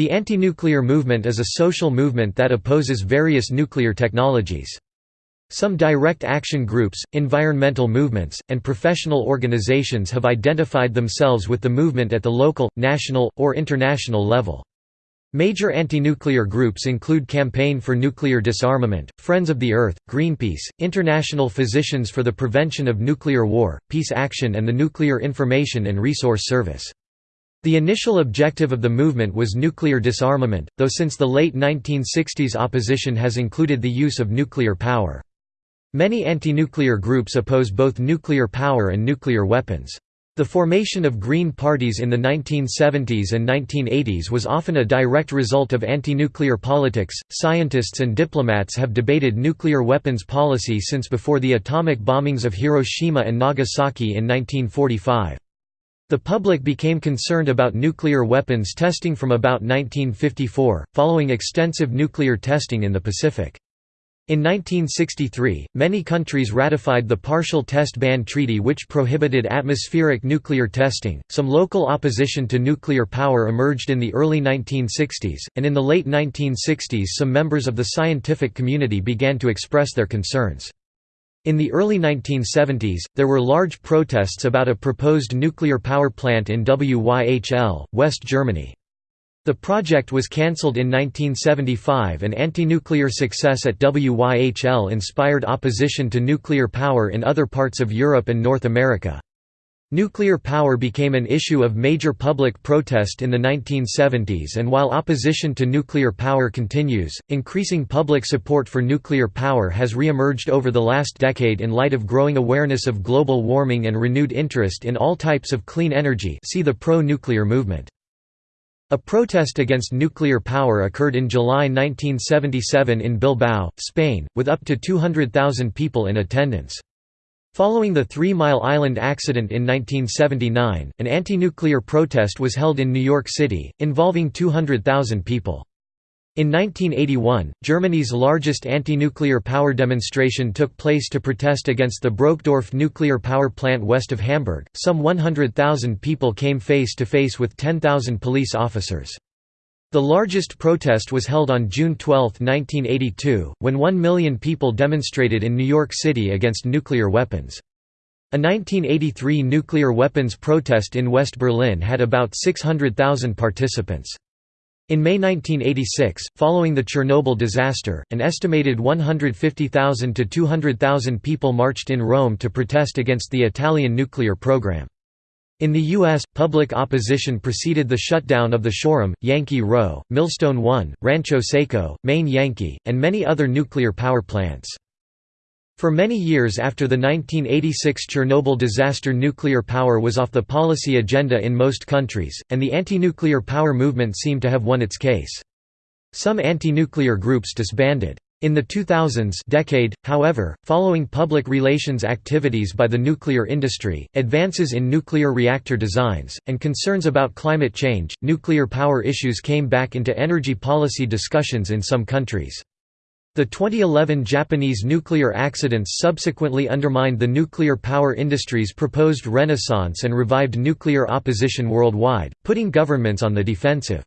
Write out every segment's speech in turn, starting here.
The anti-nuclear movement is a social movement that opposes various nuclear technologies. Some direct action groups, environmental movements, and professional organizations have identified themselves with the movement at the local, national, or international level. Major anti-nuclear groups include Campaign for Nuclear Disarmament, Friends of the Earth, Greenpeace, International Physicians for the Prevention of Nuclear War, Peace Action and the Nuclear Information and Resource Service. The initial objective of the movement was nuclear disarmament, though since the late 1960s opposition has included the use of nuclear power. Many anti-nuclear groups oppose both nuclear power and nuclear weapons. The formation of Green parties in the 1970s and 1980s was often a direct result of anti-nuclear politics. Scientists and diplomats have debated nuclear weapons policy since before the atomic bombings of Hiroshima and Nagasaki in 1945. The public became concerned about nuclear weapons testing from about 1954, following extensive nuclear testing in the Pacific. In 1963, many countries ratified the Partial Test Ban Treaty which prohibited atmospheric nuclear testing. Some local opposition to nuclear power emerged in the early 1960s, and in the late 1960s some members of the scientific community began to express their concerns. In the early 1970s, there were large protests about a proposed nuclear power plant in Wyhl, West Germany. The project was cancelled in 1975 and anti-nuclear success at Wyhl inspired opposition to nuclear power in other parts of Europe and North America. Nuclear power became an issue of major public protest in the 1970s and while opposition to nuclear power continues, increasing public support for nuclear power has re-emerged over the last decade in light of growing awareness of global warming and renewed interest in all types of clean energy see the pro-nuclear movement. A protest against nuclear power occurred in July 1977 in Bilbao, Spain, with up to 200,000 people in attendance. Following the Three Mile Island accident in 1979, an anti-nuclear protest was held in New York City, involving 200,000 people. In 1981, Germany's largest anti-nuclear power demonstration took place to protest against the Brokdorf nuclear power plant west of Hamburg. Some 100,000 people came face to face with 10,000 police officers. The largest protest was held on June 12, 1982, when one million people demonstrated in New York City against nuclear weapons. A 1983 nuclear weapons protest in West Berlin had about 600,000 participants. In May 1986, following the Chernobyl disaster, an estimated 150,000 to 200,000 people marched in Rome to protest against the Italian nuclear program. In the U.S., public opposition preceded the shutdown of the Shoreham, Yankee Rowe, Millstone 1, Rancho Seco, Maine Yankee, and many other nuclear power plants. For many years after the 1986 Chernobyl disaster nuclear power was off the policy agenda in most countries, and the anti-nuclear power movement seemed to have won its case. Some anti-nuclear groups disbanded. In the 2000s decade, however, following public relations activities by the nuclear industry, advances in nuclear reactor designs, and concerns about climate change, nuclear power issues came back into energy policy discussions in some countries. The 2011 Japanese nuclear accidents subsequently undermined the nuclear power industry's proposed renaissance and revived nuclear opposition worldwide, putting governments on the defensive.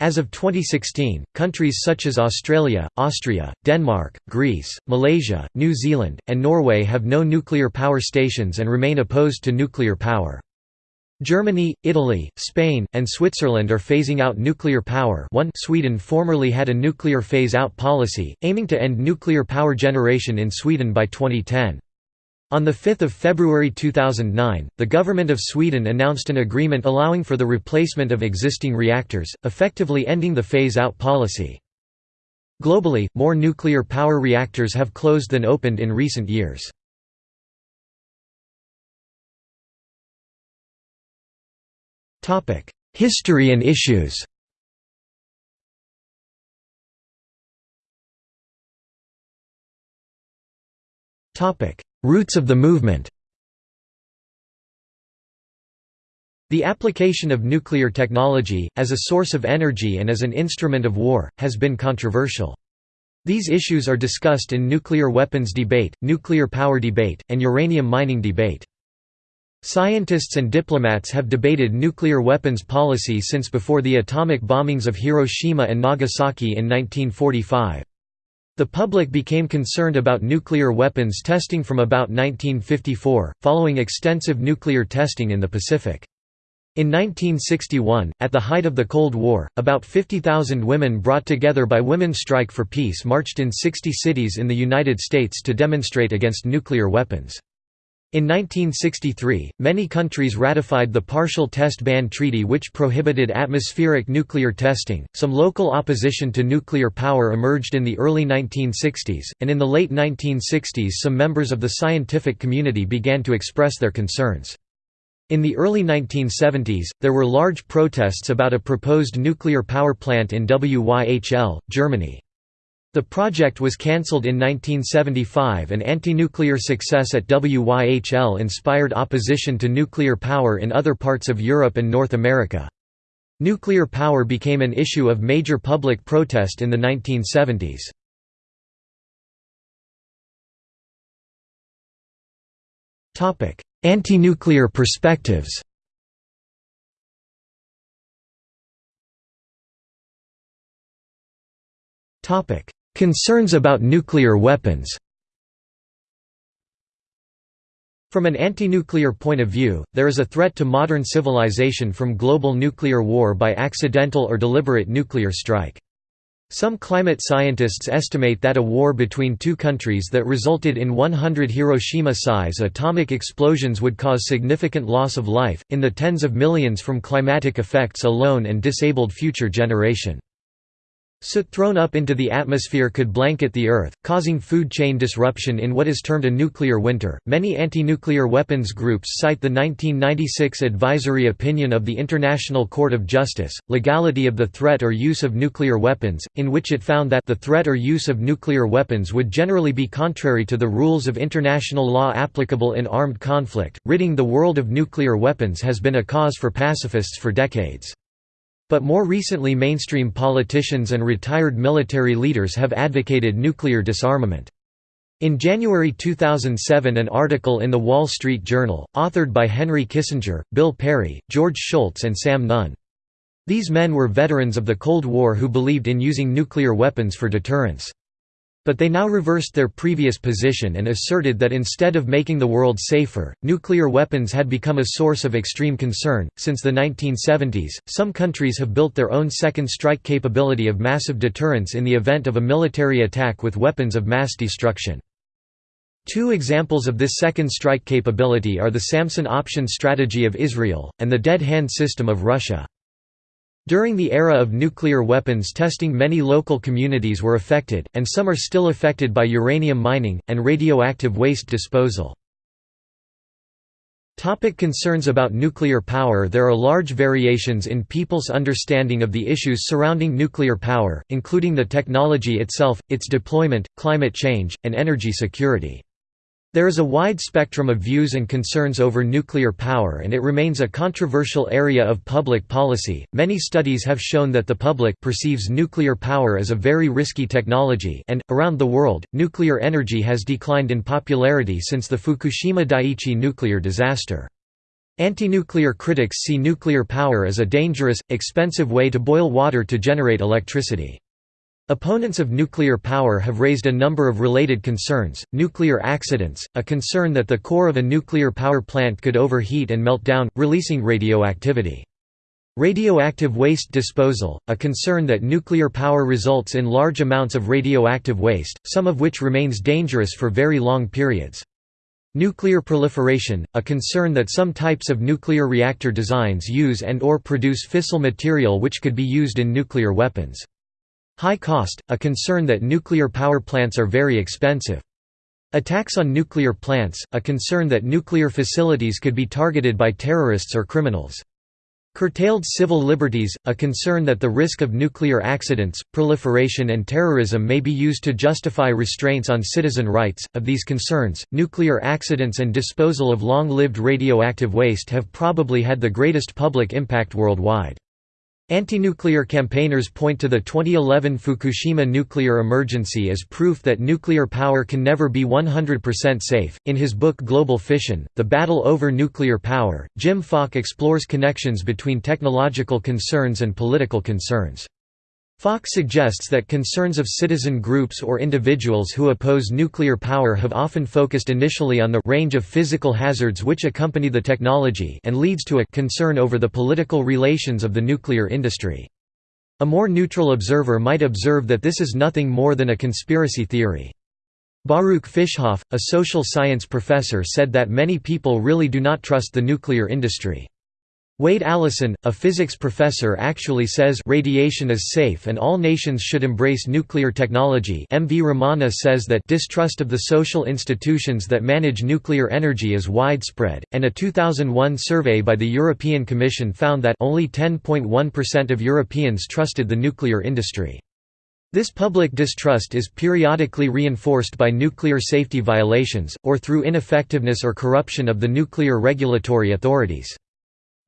As of 2016, countries such as Australia, Austria, Denmark, Greece, Malaysia, New Zealand, and Norway have no nuclear power stations and remain opposed to nuclear power. Germany, Italy, Spain, and Switzerland are phasing out nuclear power one Sweden formerly had a nuclear phase-out policy, aiming to end nuclear power generation in Sweden by 2010. On 5 February 2009, the government of Sweden announced an agreement allowing for the replacement of existing reactors, effectively ending the phase-out policy. Globally, more nuclear power reactors have closed than opened in recent years. History and issues Roots of the movement The application of nuclear technology, as a source of energy and as an instrument of war, has been controversial. These issues are discussed in nuclear weapons debate, nuclear power debate, and uranium mining debate. Scientists and diplomats have debated nuclear weapons policy since before the atomic bombings of Hiroshima and Nagasaki in 1945. The public became concerned about nuclear weapons testing from about 1954, following extensive nuclear testing in the Pacific. In 1961, at the height of the Cold War, about 50,000 women brought together by Women's Strike for Peace marched in 60 cities in the United States to demonstrate against nuclear weapons. In 1963, many countries ratified the Partial Test Ban Treaty which prohibited atmospheric nuclear testing. Some local opposition to nuclear power emerged in the early 1960s, and in the late 1960s some members of the scientific community began to express their concerns. In the early 1970s, there were large protests about a proposed nuclear power plant in Wyhl, Germany. The project was cancelled in 1975 and anti-nuclear success at WYHL inspired opposition to nuclear power in other parts of Europe and North America. Nuclear power became an issue of major public protest in the 1970s. Anti-nuclear perspectives Topic: Concerns about nuclear weapons From an anti-nuclear point of view, there is a threat to modern civilization from global nuclear war by accidental or deliberate nuclear strike. Some climate scientists estimate that a war between two countries that resulted in 100 Hiroshima-size atomic explosions would cause significant loss of life, in the tens of millions from climatic effects alone and disabled future generation. Soot thrown up into the atmosphere could blanket the Earth, causing food chain disruption in what is termed a nuclear winter. Many anti nuclear weapons groups cite the 1996 advisory opinion of the International Court of Justice, Legality of the Threat or Use of Nuclear Weapons, in which it found that the threat or use of nuclear weapons would generally be contrary to the rules of international law applicable in armed conflict. Ridding the world of nuclear weapons has been a cause for pacifists for decades. But more recently mainstream politicians and retired military leaders have advocated nuclear disarmament. In January 2007 an article in The Wall Street Journal, authored by Henry Kissinger, Bill Perry, George Shultz and Sam Nunn. These men were veterans of the Cold War who believed in using nuclear weapons for deterrence. But they now reversed their previous position and asserted that instead of making the world safer, nuclear weapons had become a source of extreme concern. Since the 1970s, some countries have built their own second strike capability of massive deterrence in the event of a military attack with weapons of mass destruction. Two examples of this second strike capability are the Samson option strategy of Israel, and the dead hand system of Russia. During the era of nuclear weapons testing many local communities were affected, and some are still affected by uranium mining, and radioactive waste disposal. Topic concerns about nuclear power There are large variations in people's understanding of the issues surrounding nuclear power, including the technology itself, its deployment, climate change, and energy security. There is a wide spectrum of views and concerns over nuclear power and it remains a controversial area of public policy. Many studies have shown that the public perceives nuclear power as a very risky technology and around the world, nuclear energy has declined in popularity since the Fukushima Daiichi nuclear disaster. Anti-nuclear critics see nuclear power as a dangerous, expensive way to boil water to generate electricity. Opponents of nuclear power have raised a number of related concerns, nuclear accidents, a concern that the core of a nuclear power plant could overheat and melt down, releasing radioactivity. Radioactive waste disposal, a concern that nuclear power results in large amounts of radioactive waste, some of which remains dangerous for very long periods. Nuclear proliferation, a concern that some types of nuclear reactor designs use and or produce fissile material which could be used in nuclear weapons. High cost, a concern that nuclear power plants are very expensive. Attacks on nuclear plants, a concern that nuclear facilities could be targeted by terrorists or criminals. Curtailed civil liberties, a concern that the risk of nuclear accidents, proliferation, and terrorism may be used to justify restraints on citizen rights. Of these concerns, nuclear accidents and disposal of long lived radioactive waste have probably had the greatest public impact worldwide. Anti-nuclear campaigners point to the 2011 Fukushima nuclear emergency as proof that nuclear power can never be 100% safe. In his book Global Fission: The Battle Over Nuclear Power, Jim Falk explores connections between technological concerns and political concerns. Falk suggests that concerns of citizen groups or individuals who oppose nuclear power have often focused initially on the range of physical hazards which accompany the technology and leads to a concern over the political relations of the nuclear industry. A more neutral observer might observe that this is nothing more than a conspiracy theory. Baruch Fischhoff, a social science professor said that many people really do not trust the nuclear industry. Wade Allison, a physics professor actually says radiation is safe and all nations should embrace nuclear technology M. V. Ramana says that distrust of the social institutions that manage nuclear energy is widespread, and a 2001 survey by the European Commission found that only 10.1% of Europeans trusted the nuclear industry. This public distrust is periodically reinforced by nuclear safety violations, or through ineffectiveness or corruption of the nuclear regulatory authorities.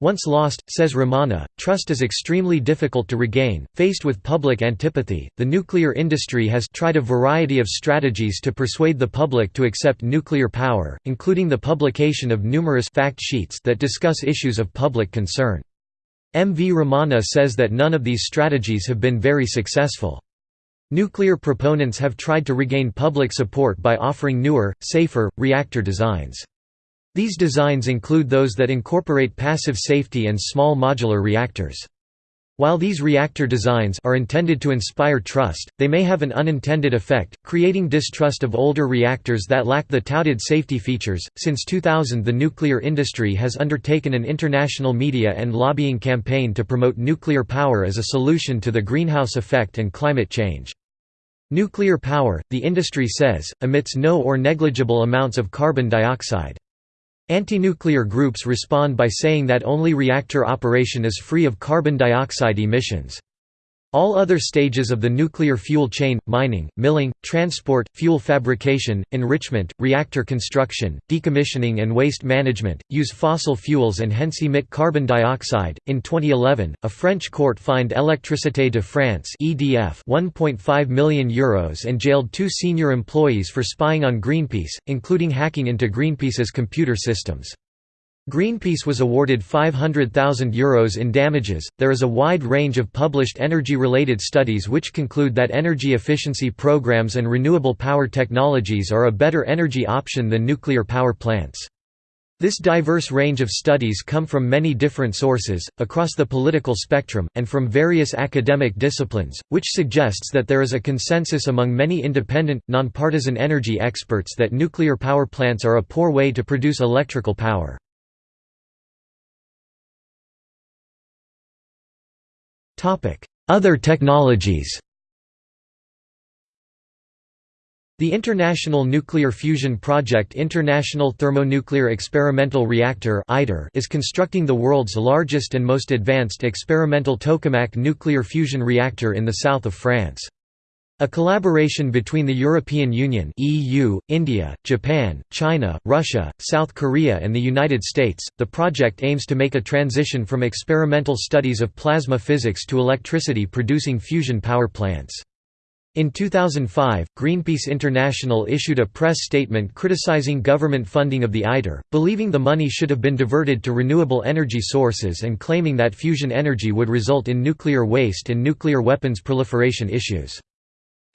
Once lost, says Ramana, trust is extremely difficult to regain. Faced with public antipathy, the nuclear industry has tried a variety of strategies to persuade the public to accept nuclear power, including the publication of numerous fact sheets that discuss issues of public concern. M. V. Ramana says that none of these strategies have been very successful. Nuclear proponents have tried to regain public support by offering newer, safer, reactor designs. These designs include those that incorporate passive safety and small modular reactors. While these reactor designs are intended to inspire trust, they may have an unintended effect, creating distrust of older reactors that lack the touted safety features. Since 2000, the nuclear industry has undertaken an international media and lobbying campaign to promote nuclear power as a solution to the greenhouse effect and climate change. Nuclear power, the industry says, emits no or negligible amounts of carbon dioxide. Anti-nuclear groups respond by saying that only reactor operation is free of carbon dioxide emissions. All other stages of the nuclear fuel chain – mining, milling, transport, fuel fabrication, enrichment, reactor construction, decommissioning and waste management – use fossil fuels and hence emit carbon dioxide. In 2011, a French court fined Électricité de France (EDF) 1.5 million euros and jailed two senior employees for spying on Greenpeace, including hacking into Greenpeace's computer systems. Greenpeace was awarded €500,000 in damages. There is a wide range of published energy related studies which conclude that energy efficiency programs and renewable power technologies are a better energy option than nuclear power plants. This diverse range of studies come from many different sources, across the political spectrum, and from various academic disciplines, which suggests that there is a consensus among many independent, nonpartisan energy experts that nuclear power plants are a poor way to produce electrical power. Other technologies The International Nuclear Fusion Project International Thermonuclear Experimental Reactor is constructing the world's largest and most advanced experimental tokamak nuclear fusion reactor in the south of France. A collaboration between the European Union (EU), India, Japan, China, Russia, South Korea and the United States, the project aims to make a transition from experimental studies of plasma physics to electricity-producing fusion power plants. In 2005, Greenpeace International issued a press statement criticizing government funding of the ITER, believing the money should have been diverted to renewable energy sources and claiming that fusion energy would result in nuclear waste and nuclear weapons proliferation issues.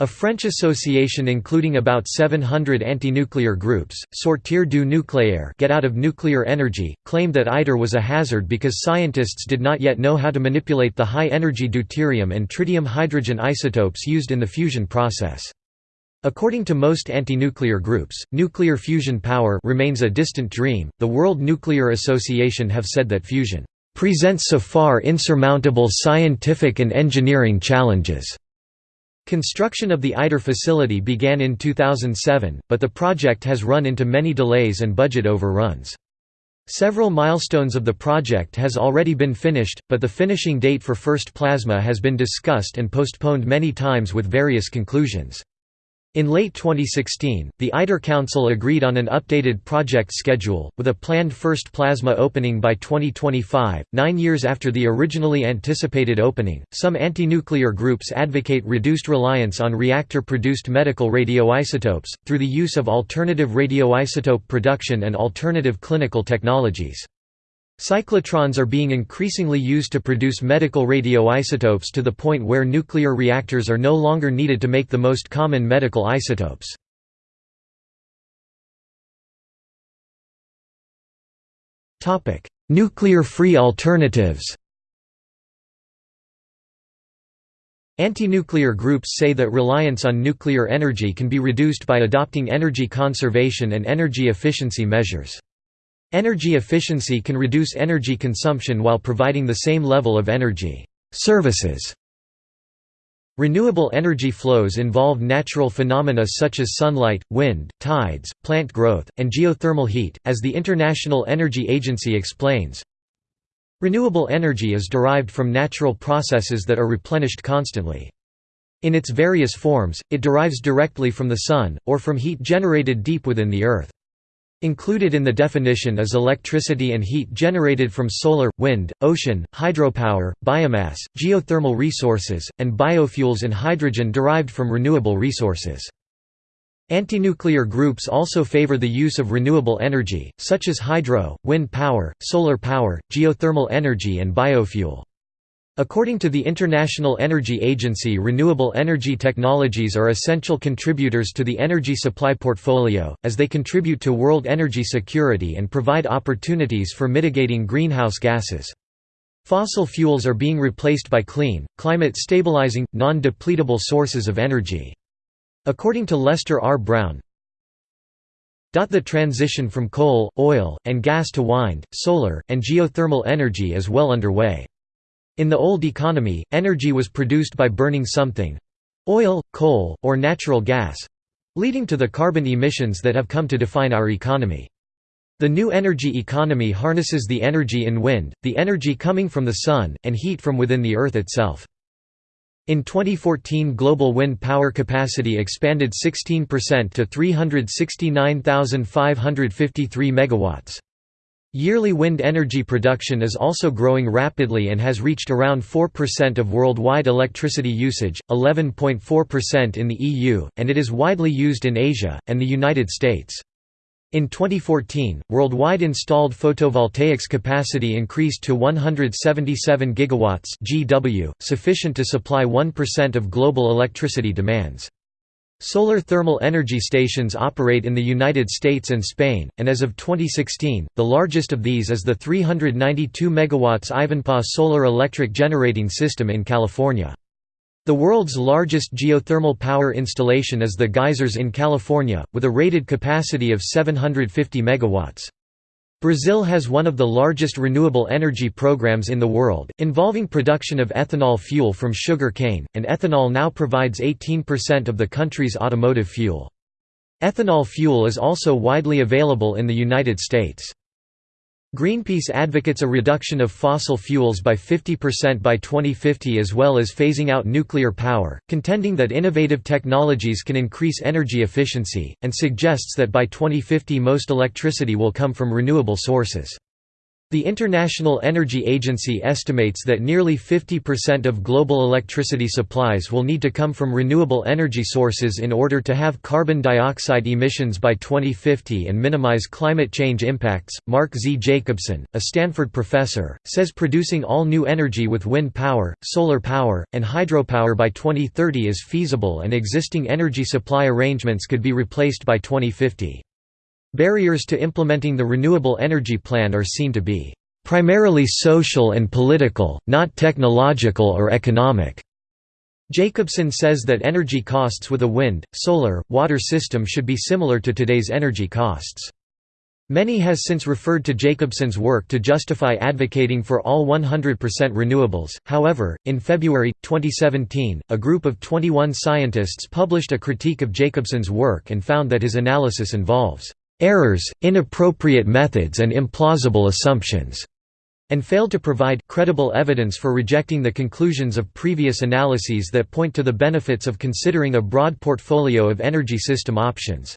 A French association including about 700 anti-nuclear groups, Sortir du nucléaire get out of nuclear energy, claimed that ITER was a hazard because scientists did not yet know how to manipulate the high-energy deuterium and tritium hydrogen isotopes used in the fusion process. According to most anti-nuclear groups, nuclear fusion power remains a distant dream. The World Nuclear Association have said that fusion presents so far insurmountable scientific and engineering challenges Construction of the ITER facility began in 2007, but the project has run into many delays and budget overruns. Several milestones of the project has already been finished, but the finishing date for first plasma has been discussed and postponed many times with various conclusions. In late 2016, the ITER Council agreed on an updated project schedule, with a planned first plasma opening by 2025, nine years after the originally anticipated opening. Some anti nuclear groups advocate reduced reliance on reactor produced medical radioisotopes, through the use of alternative radioisotope production and alternative clinical technologies. Cyclotrons are being increasingly used to produce medical radioisotopes to the point where nuclear reactors are no longer needed to make the most common medical isotopes. Nuclear-free alternatives Anti-nuclear groups say that reliance on nuclear energy can be reduced by adopting energy conservation and energy efficiency measures. Energy efficiency can reduce energy consumption while providing the same level of energy services. Renewable energy flows involve natural phenomena such as sunlight, wind, tides, plant growth, and geothermal heat, as the International Energy Agency explains. Renewable energy is derived from natural processes that are replenished constantly. In its various forms, it derives directly from the sun, or from heat generated deep within the earth. Included in the definition is electricity and heat generated from solar, wind, ocean, hydropower, biomass, geothermal resources, and biofuels and hydrogen derived from renewable resources. Anti-nuclear groups also favor the use of renewable energy, such as hydro, wind power, solar power, geothermal energy and biofuel. According to the International Energy Agency renewable energy technologies are essential contributors to the energy supply portfolio, as they contribute to world energy security and provide opportunities for mitigating greenhouse gases. Fossil fuels are being replaced by clean, climate-stabilizing, non-depletable sources of energy. According to Lester R. Brown, the transition from coal, oil, and gas to wind, solar, and geothermal energy is well underway. In the old economy, energy was produced by burning something—oil, coal, or natural gas—leading to the carbon emissions that have come to define our economy. The new energy economy harnesses the energy in wind, the energy coming from the sun, and heat from within the earth itself. In 2014 global wind power capacity expanded 16% to 369,553 megawatts. Yearly wind energy production is also growing rapidly and has reached around 4% of worldwide electricity usage, 11.4% in the EU, and it is widely used in Asia, and the United States. In 2014, worldwide installed photovoltaics capacity increased to 177 gigawatts (GW), sufficient to supply 1% of global electricity demands. Solar thermal energy stations operate in the United States and Spain, and as of 2016, the largest of these is the 392 MW Ivanpah Solar Electric Generating System in California. The world's largest geothermal power installation is the Geysers in California, with a rated capacity of 750 MW. Brazil has one of the largest renewable energy programs in the world, involving production of ethanol fuel from sugar cane, and ethanol now provides 18% of the country's automotive fuel. Ethanol fuel is also widely available in the United States. Greenpeace advocates a reduction of fossil fuels by 50% by 2050 as well as phasing out nuclear power, contending that innovative technologies can increase energy efficiency, and suggests that by 2050 most electricity will come from renewable sources. The International Energy Agency estimates that nearly 50% of global electricity supplies will need to come from renewable energy sources in order to have carbon dioxide emissions by 2050 and minimize climate change impacts. Mark Z. Jacobson, a Stanford professor, says producing all new energy with wind power, solar power, and hydropower by 2030 is feasible and existing energy supply arrangements could be replaced by 2050. Barriers to implementing the renewable energy plan are seen to be primarily social and political, not technological or economic. Jacobson says that energy costs with a wind, solar, water system should be similar to today's energy costs. Many has since referred to Jacobson's work to justify advocating for all 100% renewables. However, in February 2017, a group of 21 scientists published a critique of Jacobson's work and found that his analysis involves errors, inappropriate methods and implausible assumptions", and failed to provide credible evidence for rejecting the conclusions of previous analyses that point to the benefits of considering a broad portfolio of energy system options.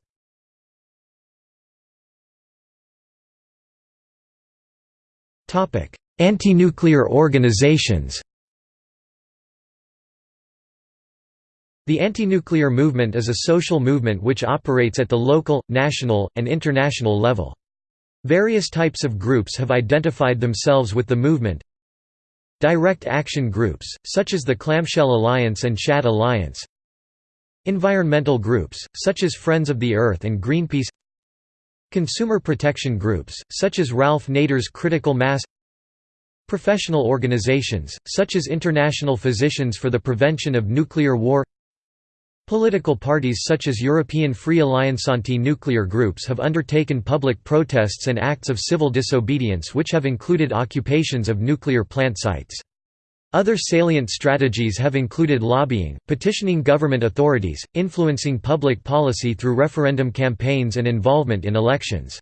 Anti-nuclear organizations The anti-nuclear movement is a social movement which operates at the local, national, and international level. Various types of groups have identified themselves with the movement. Direct action groups, such as the Clamshell Alliance and Shad Alliance. Environmental groups, such as Friends of the Earth and Greenpeace. Consumer protection groups, such as Ralph Nader's Critical Mass Professional organizations, such as International Physicians for the Prevention of Nuclear War Political parties such as European Free Alliance anti-nuclear groups have undertaken public protests and acts of civil disobedience which have included occupations of nuclear plant sites. Other salient strategies have included lobbying, petitioning government authorities, influencing public policy through referendum campaigns and involvement in elections.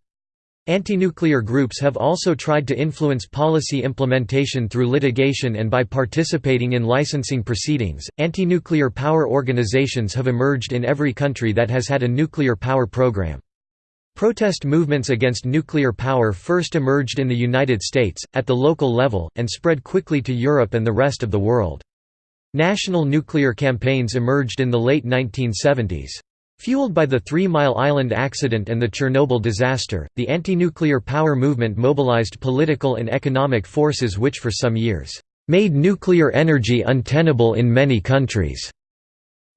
Anti-nuclear groups have also tried to influence policy implementation through litigation and by participating in licensing proceedings. Anti-nuclear power organizations have emerged in every country that has had a nuclear power program. Protest movements against nuclear power first emerged in the United States, at the local level, and spread quickly to Europe and the rest of the world. National nuclear campaigns emerged in the late 1970s. Fueled by the Three Mile Island accident and the Chernobyl disaster, the anti-nuclear power movement mobilized political and economic forces which for some years, "...made nuclear energy untenable in many countries."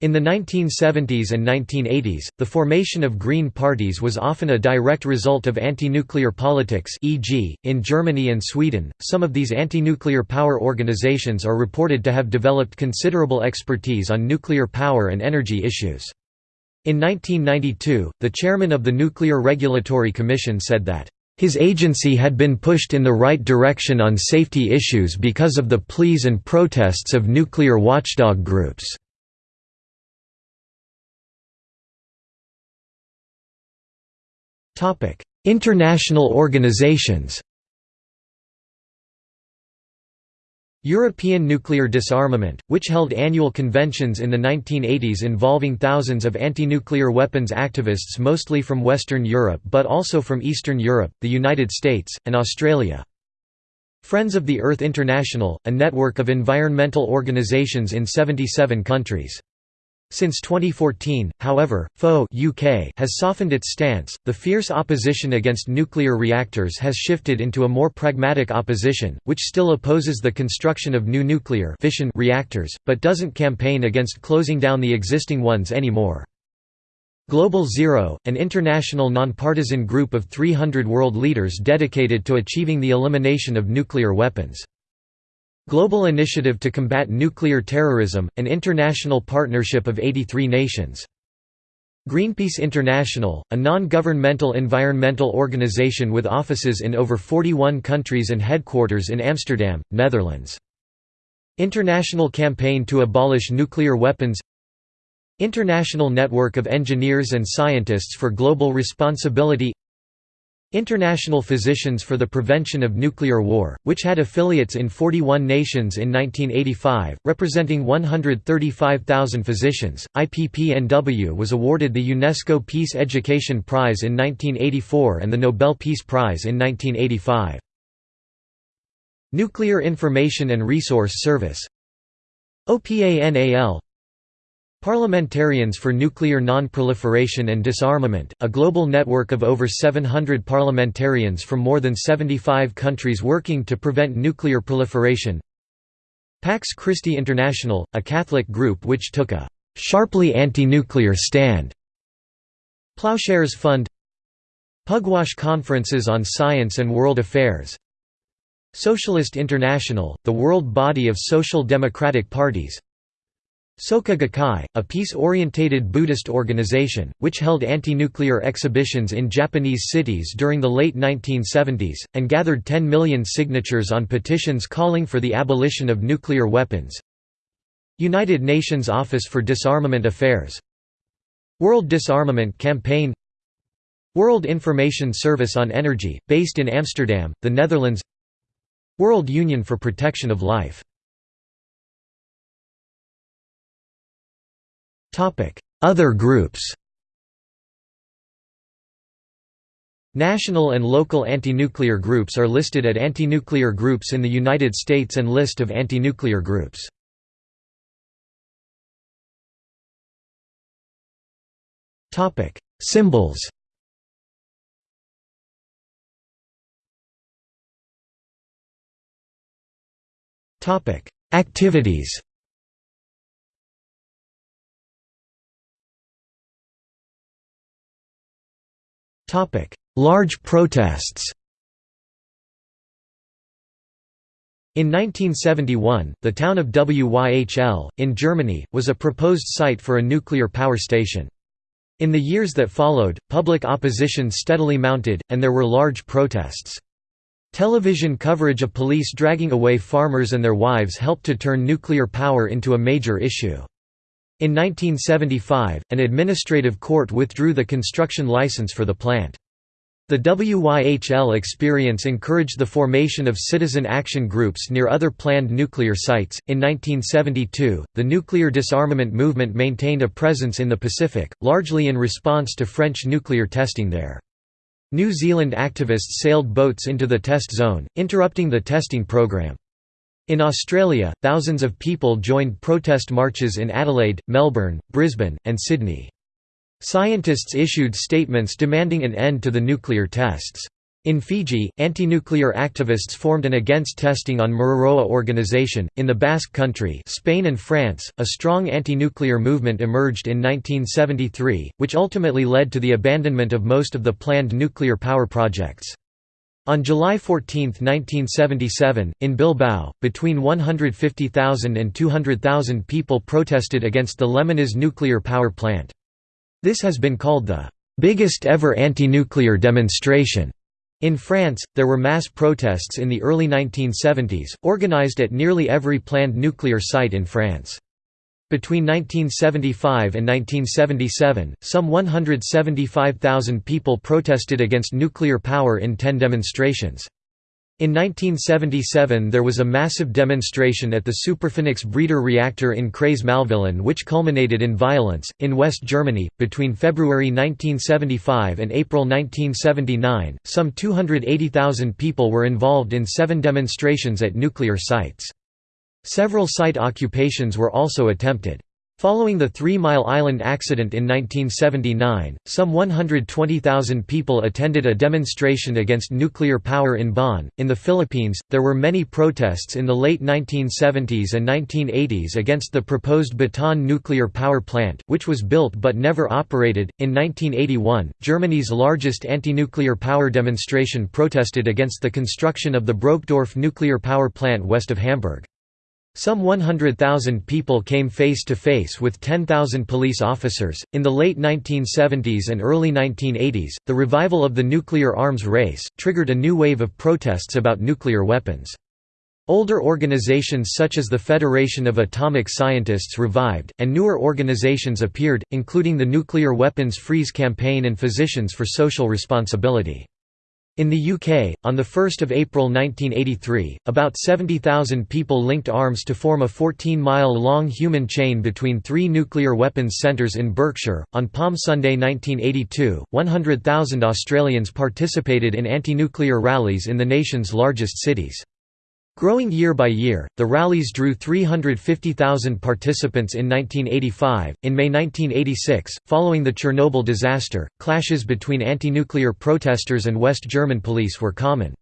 In the 1970s and 1980s, the formation of Green parties was often a direct result of anti-nuclear politics e.g., in Germany and Sweden, some of these anti-nuclear power organizations are reported to have developed considerable expertise on nuclear power and energy issues. In 1992, the chairman of the Nuclear Regulatory Commission said that, "...his agency had been pushed in the right direction on safety issues because of the pleas and protests of nuclear watchdog groups." International organizations European nuclear disarmament, which held annual conventions in the 1980s involving thousands of anti-nuclear weapons activists mostly from Western Europe but also from Eastern Europe, the United States, and Australia. Friends of the Earth International, a network of environmental organizations in 77 countries. Since 2014, however, FO UK has softened its stance. The fierce opposition against nuclear reactors has shifted into a more pragmatic opposition, which still opposes the construction of new nuclear fission reactors, but doesn't campaign against closing down the existing ones anymore. Global Zero, an international nonpartisan group of 300 world leaders dedicated to achieving the elimination of nuclear weapons. Global Initiative to Combat Nuclear Terrorism, an international partnership of 83 nations. Greenpeace International, a non-governmental environmental organization with offices in over 41 countries and headquarters in Amsterdam, Netherlands. International Campaign to Abolish Nuclear Weapons International Network of Engineers and Scientists for Global Responsibility International Physicians for the Prevention of Nuclear War, which had affiliates in 41 nations in 1985, representing 135,000 physicians. IPPNW was awarded the UNESCO Peace Education Prize in 1984 and the Nobel Peace Prize in 1985. Nuclear Information and Resource Service OPANAL Parliamentarians for Nuclear Non-Proliferation and Disarmament, a global network of over 700 parliamentarians from more than 75 countries working to prevent nuclear proliferation. Pax Christi International, a Catholic group which took a «sharply anti-nuclear stand» Ploughshares Fund. Pugwash Conferences on Science and World Affairs. Socialist International, the world body of social democratic parties Soka Gakkai, a peace-orientated Buddhist organization, which held anti-nuclear exhibitions in Japanese cities during the late 1970s, and gathered 10 million signatures on petitions calling for the abolition of nuclear weapons. United Nations Office for Disarmament Affairs. World Disarmament Campaign. World Information Service on Energy, based in Amsterdam, the Netherlands. World Union for Protection of Life Other groups National and local anti-nuclear groups are listed at anti-nuclear groups in the United States and List of anti-nuclear groups. Topic: Symbols Topic: Activities Large protests In 1971, the town of Wyhl, in Germany, was a proposed site for a nuclear power station. In the years that followed, public opposition steadily mounted, and there were large protests. Television coverage of police dragging away farmers and their wives helped to turn nuclear power into a major issue. In 1975, an administrative court withdrew the construction license for the plant. The WYHL experience encouraged the formation of citizen action groups near other planned nuclear sites. In 1972, the nuclear disarmament movement maintained a presence in the Pacific, largely in response to French nuclear testing there. New Zealand activists sailed boats into the test zone, interrupting the testing program. In Australia, thousands of people joined protest marches in Adelaide, Melbourne, Brisbane, and Sydney. Scientists issued statements demanding an end to the nuclear tests. In Fiji, anti-nuclear activists formed an against testing on Mururoa organization. In the Basque Country, Spain and France, a strong anti-nuclear movement emerged in 1973, which ultimately led to the abandonment of most of the planned nuclear power projects. On July 14, 1977, in Bilbao, between 150,000 and 200,000 people protested against the Lemoiz nuclear power plant. This has been called the biggest ever anti-nuclear demonstration. In France, there were mass protests in the early 1970s, organized at nearly every planned nuclear site in France. Between 1975 and 1977, some 175,000 people protested against nuclear power in ten demonstrations. In 1977 there was a massive demonstration at the Superphénix breeder reactor in Crais-Malvillon which culminated in violence. In West Germany, between February 1975 and April 1979, some 280,000 people were involved in seven demonstrations at nuclear sites. Several site occupations were also attempted. Following the Three Mile Island accident in 1979, some 120,000 people attended a demonstration against nuclear power in Bonn. In the Philippines, there were many protests in the late 1970s and 1980s against the proposed Bataan nuclear power plant, which was built but never operated. In 1981, Germany's largest anti nuclear power demonstration protested against the construction of the Brokdorf nuclear power plant west of Hamburg. Some 100,000 people came face to face with 10,000 police officers. In the late 1970s and early 1980s, the revival of the nuclear arms race triggered a new wave of protests about nuclear weapons. Older organizations such as the Federation of Atomic Scientists revived, and newer organizations appeared, including the Nuclear Weapons Freeze Campaign and Physicians for Social Responsibility. In the UK, on 1 April 1983, about 70,000 people linked arms to form a 14-mile-long human chain between three nuclear weapons centres in Berkshire. On Palm Sunday 1982, 100,000 Australians participated in anti-nuclear rallies in the nation's largest cities. Growing year by year, the rallies drew 350,000 participants in 1985. In May 1986, following the Chernobyl disaster, clashes between anti nuclear protesters and West German police were common.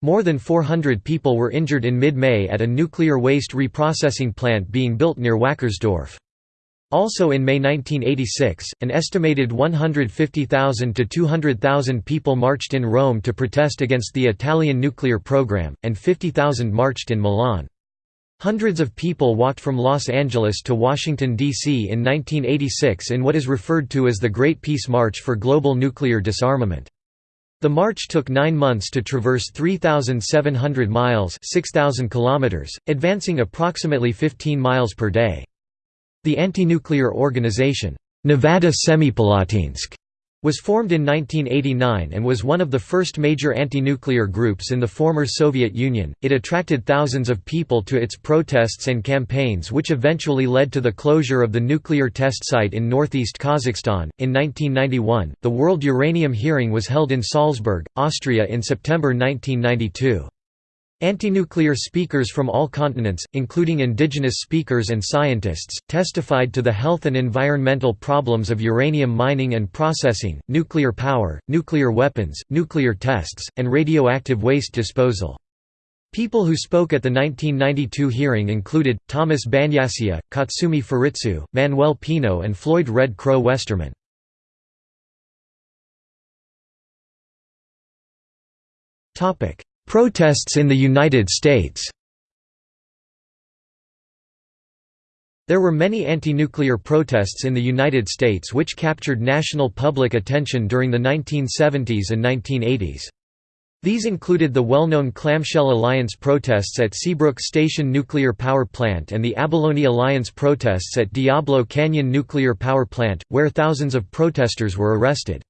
More than 400 people were injured in mid May at a nuclear waste reprocessing plant being built near Wackersdorf. Also in May 1986, an estimated 150,000 to 200,000 people marched in Rome to protest against the Italian nuclear program, and 50,000 marched in Milan. Hundreds of people walked from Los Angeles to Washington, D.C. in 1986 in what is referred to as the Great Peace March for Global Nuclear Disarmament. The march took nine months to traverse 3,700 miles 6,000 kilometers, advancing approximately 15 miles per day. The anti-nuclear organization, Nevada Semipalatinsk, was formed in 1989 and was one of the first major anti-nuclear groups in the former Soviet Union. It attracted thousands of people to its protests and campaigns which eventually led to the closure of the nuclear test site in northeast Kazakhstan. In 1991, the World Uranium Hearing was held in Salzburg, Austria in September 1992. Anti-nuclear speakers from all continents, including indigenous speakers and scientists, testified to the health and environmental problems of uranium mining and processing, nuclear power, nuclear weapons, nuclear tests, and radioactive waste disposal. People who spoke at the 1992 hearing included, Thomas Banyacya, Katsumi Furitsu, Manuel Pino and Floyd Red Crow Westerman. Protests in the United States There were many anti-nuclear protests in the United States which captured national public attention during the 1970s and 1980s. These included the well-known Clamshell Alliance protests at Seabrook Station Nuclear Power Plant and the Abalone Alliance protests at Diablo Canyon Nuclear Power Plant, where thousands of protesters were arrested.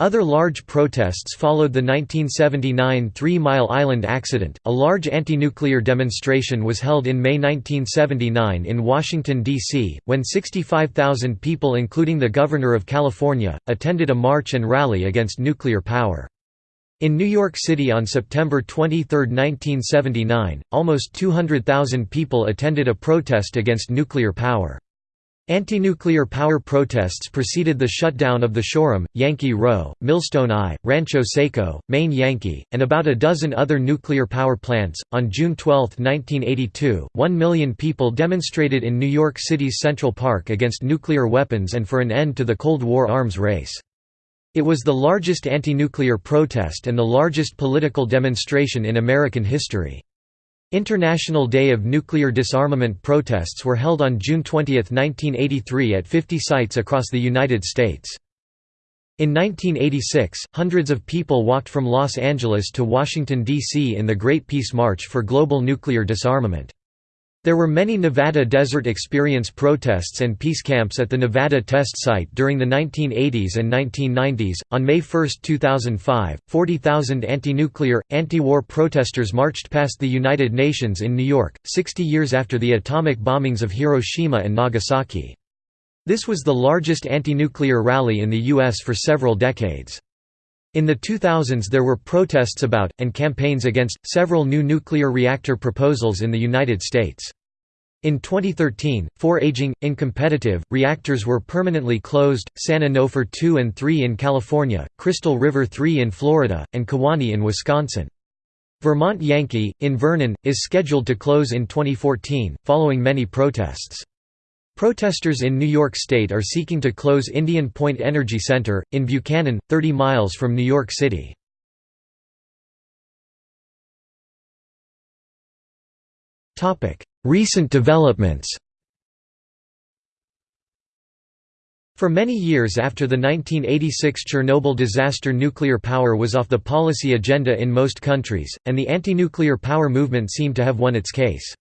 Other large protests followed the 1979 Three Mile Island accident. A large anti nuclear demonstration was held in May 1979 in Washington, D.C., when 65,000 people, including the Governor of California, attended a march and rally against nuclear power. In New York City on September 23, 1979, almost 200,000 people attended a protest against nuclear power. Anti-nuclear power protests preceded the shutdown of the Shoreham, Yankee Rowe, Millstone I, Rancho Seco, Maine Yankee, and about a dozen other nuclear power plants. On June 12, 1982, one million people demonstrated in New York City's Central Park against nuclear weapons and for an end to the Cold War arms race. It was the largest anti-nuclear protest and the largest political demonstration in American history. International Day of Nuclear Disarmament protests were held on June 20, 1983 at 50 sites across the United States. In 1986, hundreds of people walked from Los Angeles to Washington, D.C. in the Great Peace March for global nuclear disarmament. There were many Nevada Desert Experience protests and peace camps at the Nevada test site during the 1980s and 1990s. On May 1, 2005, 40,000 anti nuclear, anti war protesters marched past the United Nations in New York, 60 years after the atomic bombings of Hiroshima and Nagasaki. This was the largest anti nuclear rally in the U.S. for several decades. In the 2000s there were protests about, and campaigns against, several new nuclear reactor proposals in the United States. In 2013, four aging, incompetitive, reactors were permanently closed, San Onofre 2 and 3 in California, Crystal River 3 in Florida, and Kewaunee in Wisconsin. Vermont Yankee, in Vernon, is scheduled to close in 2014, following many protests. Protesters in New York State are seeking to close Indian Point Energy Center, in Buchanan, 30 miles from New York City. Recent developments For many years after the 1986 Chernobyl disaster nuclear power was off the policy agenda in most countries, and the anti-nuclear power movement seemed to have won its case.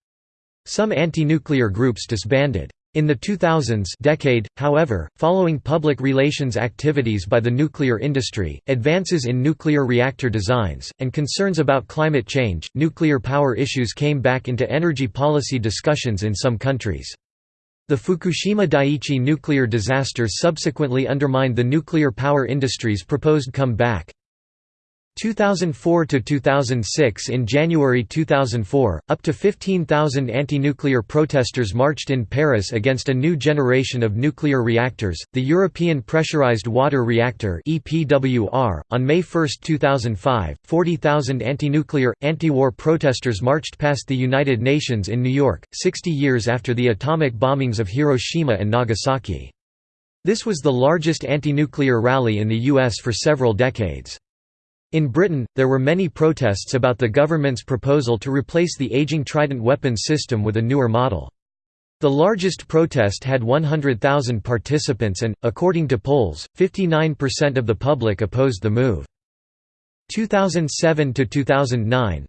Some anti-nuclear groups disbanded. In the 2000s decade, however, following public relations activities by the nuclear industry, advances in nuclear reactor designs, and concerns about climate change, nuclear power issues came back into energy policy discussions in some countries. The Fukushima Daiichi nuclear disaster subsequently undermined the nuclear power industry's proposed come-back. 2004 to 2006 In January 2004, up to 15,000 anti-nuclear protesters marched in Paris against a new generation of nuclear reactors, the European Pressurized Water Reactor (EPWR). On May 1, 2005, 40,000 anti-nuclear, anti-war protesters marched past the United Nations in New York, 60 years after the atomic bombings of Hiroshima and Nagasaki. This was the largest anti-nuclear rally in the US for several decades. In Britain, there were many protests about the government's proposal to replace the aging Trident weapons system with a newer model. The largest protest had 100,000 participants and, according to polls, 59% of the public opposed the move. 2007 to 2009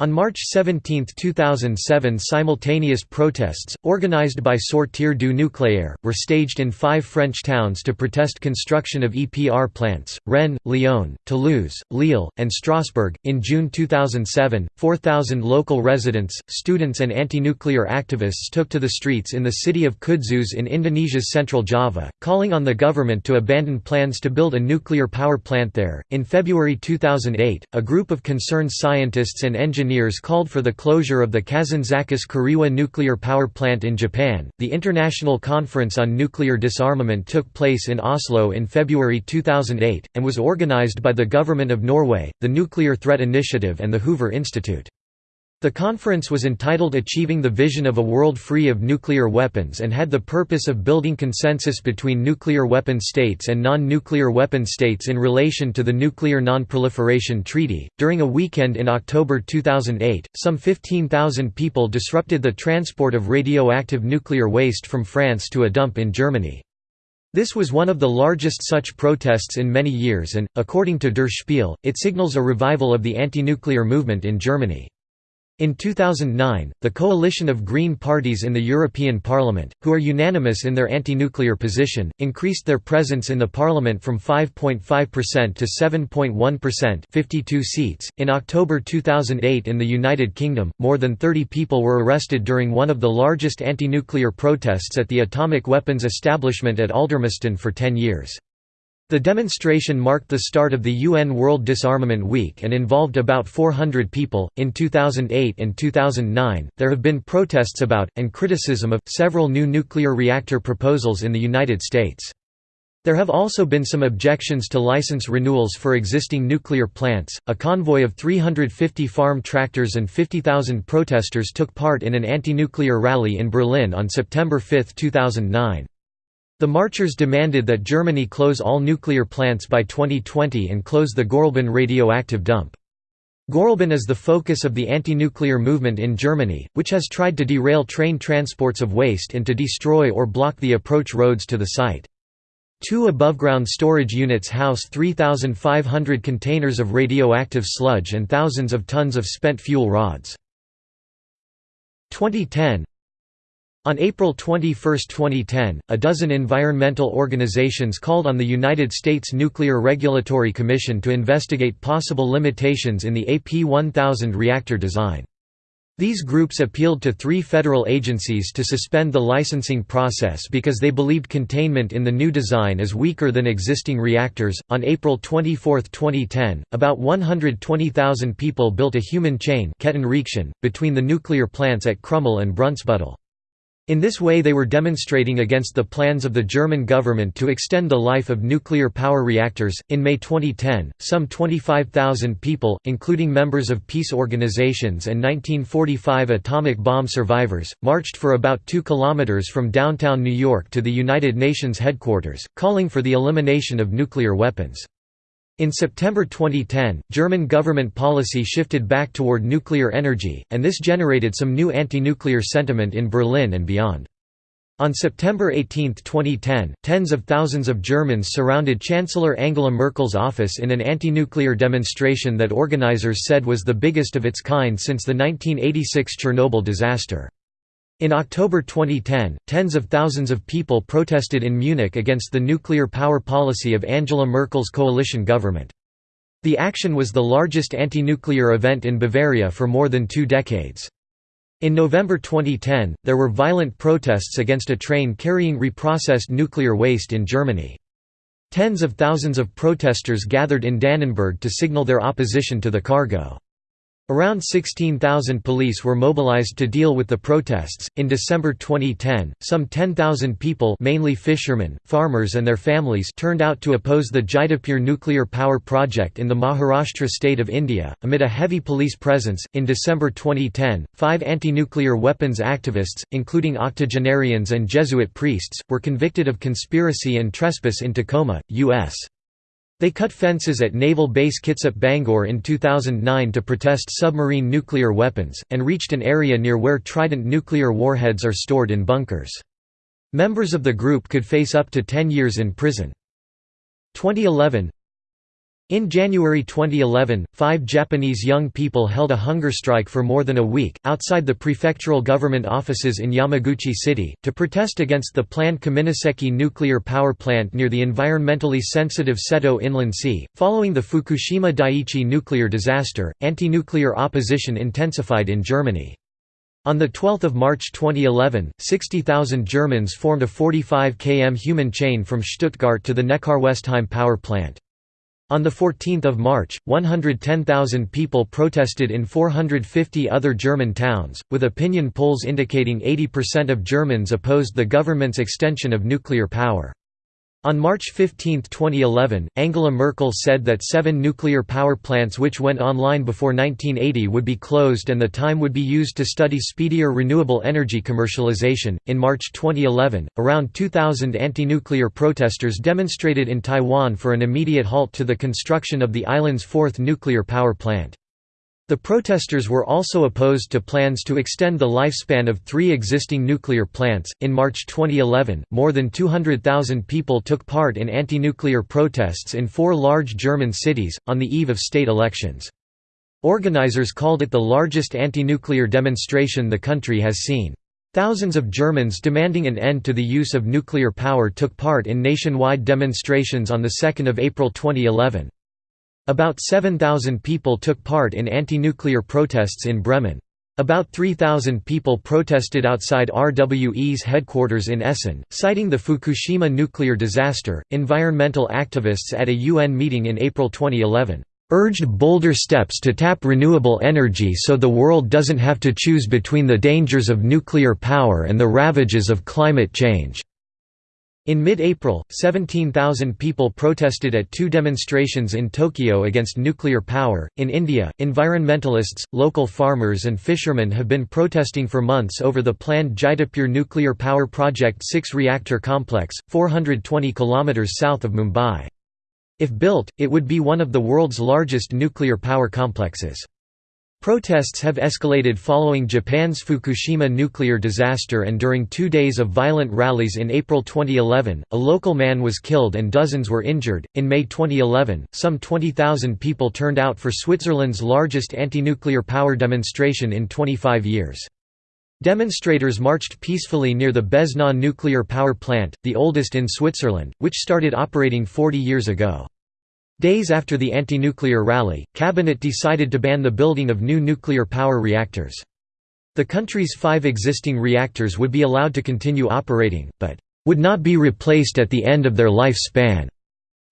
On March 17, 2007 simultaneous protests, organized by Sortir du Nucléaire, were staged in five French towns to protest construction of EPR plants, Rennes, Lyon, Toulouse, Lille, and Strasbourg. In June 2007, 4,000 local residents, students and anti-nuclear activists took to the streets in the city of Kudus in Indonesia's central Java, calling on the government to abandon plans to build a nuclear power plant there. In February 2008, a group of concerned scientists and engineers called for the closure of the Kashiwazaki-Kariwa nuclear power plant in Japan. The International Conference on Nuclear Disarmament took place in Oslo in February 2008, and was organized by the Government of Norway, the Nuclear Threat Initiative, and the Hoover Institute. The conference was entitled Achieving the Vision of a World Free of Nuclear Weapons and had the purpose of building consensus between nuclear weapon states and non nuclear weapon states in relation to the Nuclear Non-Proliferation Treaty. During a weekend in October 2008, some 15,000 people disrupted the transport of radioactive nuclear waste from France to a dump in Germany. This was one of the largest such protests in many years and, according to Der it signals a revival of the anti-nuclear movement in Germany. In 2009, the coalition of Green parties in the European Parliament, who are unanimous in their anti-nuclear position, increased their presence in the parliament from 5.5% to 7.1%, 52 seats. In October 2008 in the United Kingdom, more than 30 people were arrested during one of the largest anti-nuclear protests at the atomic weapons establishment at Aldermaston for 10 years. The demonstration marked the start of the UN World Disarmament Week and involved about 400 people. In 2008 and 2009, there have been protests about, and criticism of, several new nuclear reactor proposals in the United States. There have also been some objections to license renewals for existing nuclear plants. A convoy of 350 farm tractors and 50,000 protesters took part in an anti nuclear rally in Berlin on September 5, 2009. The marchers demanded that Germany close all nuclear plants by 2020 and close the Gorleben radioactive dump. Gorleben is the focus of the anti-nuclear movement in Germany, which has tried to derail train transports of waste and to destroy or block the approach roads to the site. Two above-ground storage units house 3,500 containers of radioactive sludge and thousands of tons of spent fuel rods. 2010 on April 21, 2010, a dozen environmental organizations called on the United States Nuclear Regulatory Commission to investigate possible limitations in the AP1000 reactor design. These groups appealed to three federal agencies to suspend the licensing process because they believed containment in the new design is weaker than existing reactors. On April 24, 2010, about 120,000 people built a human chain between the nuclear plants at Krümmel and Brunsbüttel. In this way they were demonstrating against the plans of the German government to extend the life of nuclear power reactors. In May 2010, some 25,000 people, including members of peace organizations and 1945 atomic bomb survivors, marched for about 2 kilometers from downtown New York to the United Nations headquarters, calling for the elimination of nuclear weapons. In September 2010, German government policy shifted back toward nuclear energy, and this generated some new anti-nuclear sentiment in Berlin and beyond. On September 18, 2010, tens of thousands of Germans surrounded Chancellor Angela Merkel's office in an anti-nuclear demonstration that organizers said was the biggest of its kind since the 1986 Chernobyl disaster. In October 2010, tens of thousands of people protested in Munich against the nuclear power policy of Angela Merkel's coalition government. The action was the largest anti-nuclear event in Bavaria for more than two decades. In November 2010, there were violent protests against a train carrying reprocessed nuclear waste in Germany. Tens of thousands of protesters gathered in Dannenberg to signal their opposition to the cargo. Around 16,000 police were mobilized to deal with the protests. In December 2010, some 10,000 people, mainly fishermen, farmers, and their families, turned out to oppose the Jaitapur nuclear power project in the Maharashtra state of India. Amid a heavy police presence, in December 2010, five anti nuclear weapons activists, including octogenarians and Jesuit priests, were convicted of conspiracy and trespass in Tacoma, U.S. They cut fences at Naval Base Kitsap Bangor in 2009 to protest submarine nuclear weapons, and reached an area near where Trident nuclear warheads are stored in bunkers. Members of the group could face up to 10 years in prison. 2011 In January 2011, five Japanese young people held a hunger strike for more than a week, outside the prefectural government offices in Yamaguchi City, to protest against the planned Kaminoseki nuclear power plant near the environmentally sensitive Seto Inland Sea. Following the Fukushima Daiichi nuclear disaster, anti nuclear opposition intensified in Germany. On 12 March 2011, 60,000 Germans formed a 45 km human chain from Stuttgart to the Neckarwestheim power plant. On 14 March, 110,000 people protested in 450 other German towns, with opinion polls indicating 80% of Germans opposed the government's extension of nuclear power. On March 15, 2011, Angela Merkel said that seven nuclear power plants which went online before 1980 would be closed and the time would be used to study speedier renewable energy commercialization. In March 2011, around 2,000 anti nuclear protesters demonstrated in Taiwan for an immediate halt to the construction of the island's fourth nuclear power plant. The protesters were also opposed to plans to extend the lifespan of three existing nuclear plants. In March 2011, more than 200,000 people took part in anti nuclear protests in four large German cities, on the eve of state elections. Organizers called it the largest anti nuclear demonstration the country has seen. Thousands of Germans demanding an end to the use of nuclear power took part in nationwide demonstrations on 2 April 2011. About 7,000 people took part in anti-nuclear protests in Bremen. About 3,000 people protested outside RWE's headquarters in Essen, citing the Fukushima nuclear disaster. Environmental activists at a UN meeting in April 2011 urged bolder steps to tap renewable energy so the world doesn't have to choose between the dangers of nuclear power and the ravages of climate change. In mid-April, 17,000 people protested at two demonstrations in Tokyo against nuclear power. In India, environmentalists, local farmers and fishermen have been protesting for months over the planned Jaitapur nuclear power project 6-reactor complex, 420 km south of Mumbai. If built, it would be one of the world's largest nuclear power complexes. Protests have escalated following Japan's Fukushima nuclear disaster and during two days of violent rallies in April 2011, a local man was killed and dozens were injured. In May 2011, some 20,000 people turned out for Switzerland's largest anti nuclear power demonstration in 25 years. Demonstrators marched peacefully near the Beznau nuclear power plant, the oldest in Switzerland, which started operating 40 years ago. Days after the anti-nuclear rally, cabinet decided to ban the building of new nuclear power reactors. The country's five existing reactors would be allowed to continue operating, but would not be replaced at the end of their lifespan.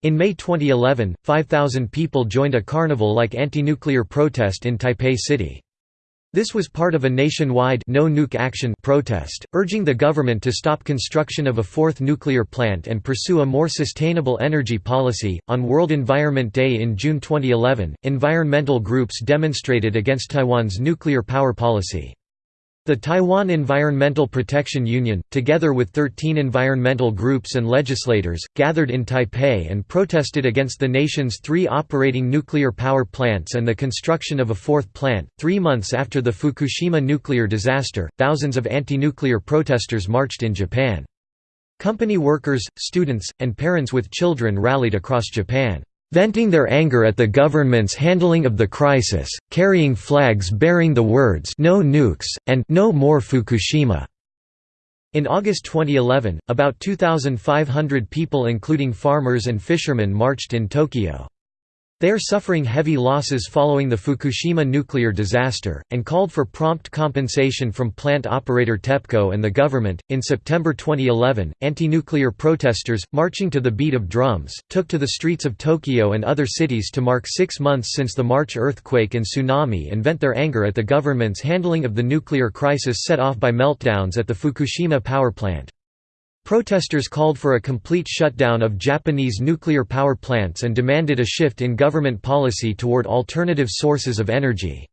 In May 2011, 5,000 people joined a carnival-like anti-nuclear protest in Taipei City. This was part of a nationwide no nuke action protest, urging the government to stop construction of a fourth nuclear plant and pursue a more sustainable energy policy. On World Environment Day in June 2011, environmental groups demonstrated against Taiwan's nuclear power policy. The Taiwan Environmental Protection Union, together with 13 environmental groups and legislators, gathered in Taipei and protested against the nation's three operating nuclear power plants and the construction of a fourth plant. Three months after the Fukushima nuclear disaster, thousands of anti nuclear protesters marched in Japan. Company workers, students, and parents with children rallied across Japan venting their anger at the government's handling of the crisis, carrying flags bearing the words «No nukes» and «No more Fukushima». In August 2011, about 2,500 people including farmers and fishermen marched in Tokyo. They are suffering heavy losses following the Fukushima nuclear disaster, and called for prompt compensation from plant operator TEPCO and the government. In September 2011, anti nuclear protesters, marching to the beat of drums, took to the streets of Tokyo and other cities to mark six months since the March earthquake and tsunami and vent their anger at the government's handling of the nuclear crisis set off by meltdowns at the Fukushima power plant. Protesters called for a complete shutdown of Japanese nuclear power plants and demanded a shift in government policy toward alternative sources of energy.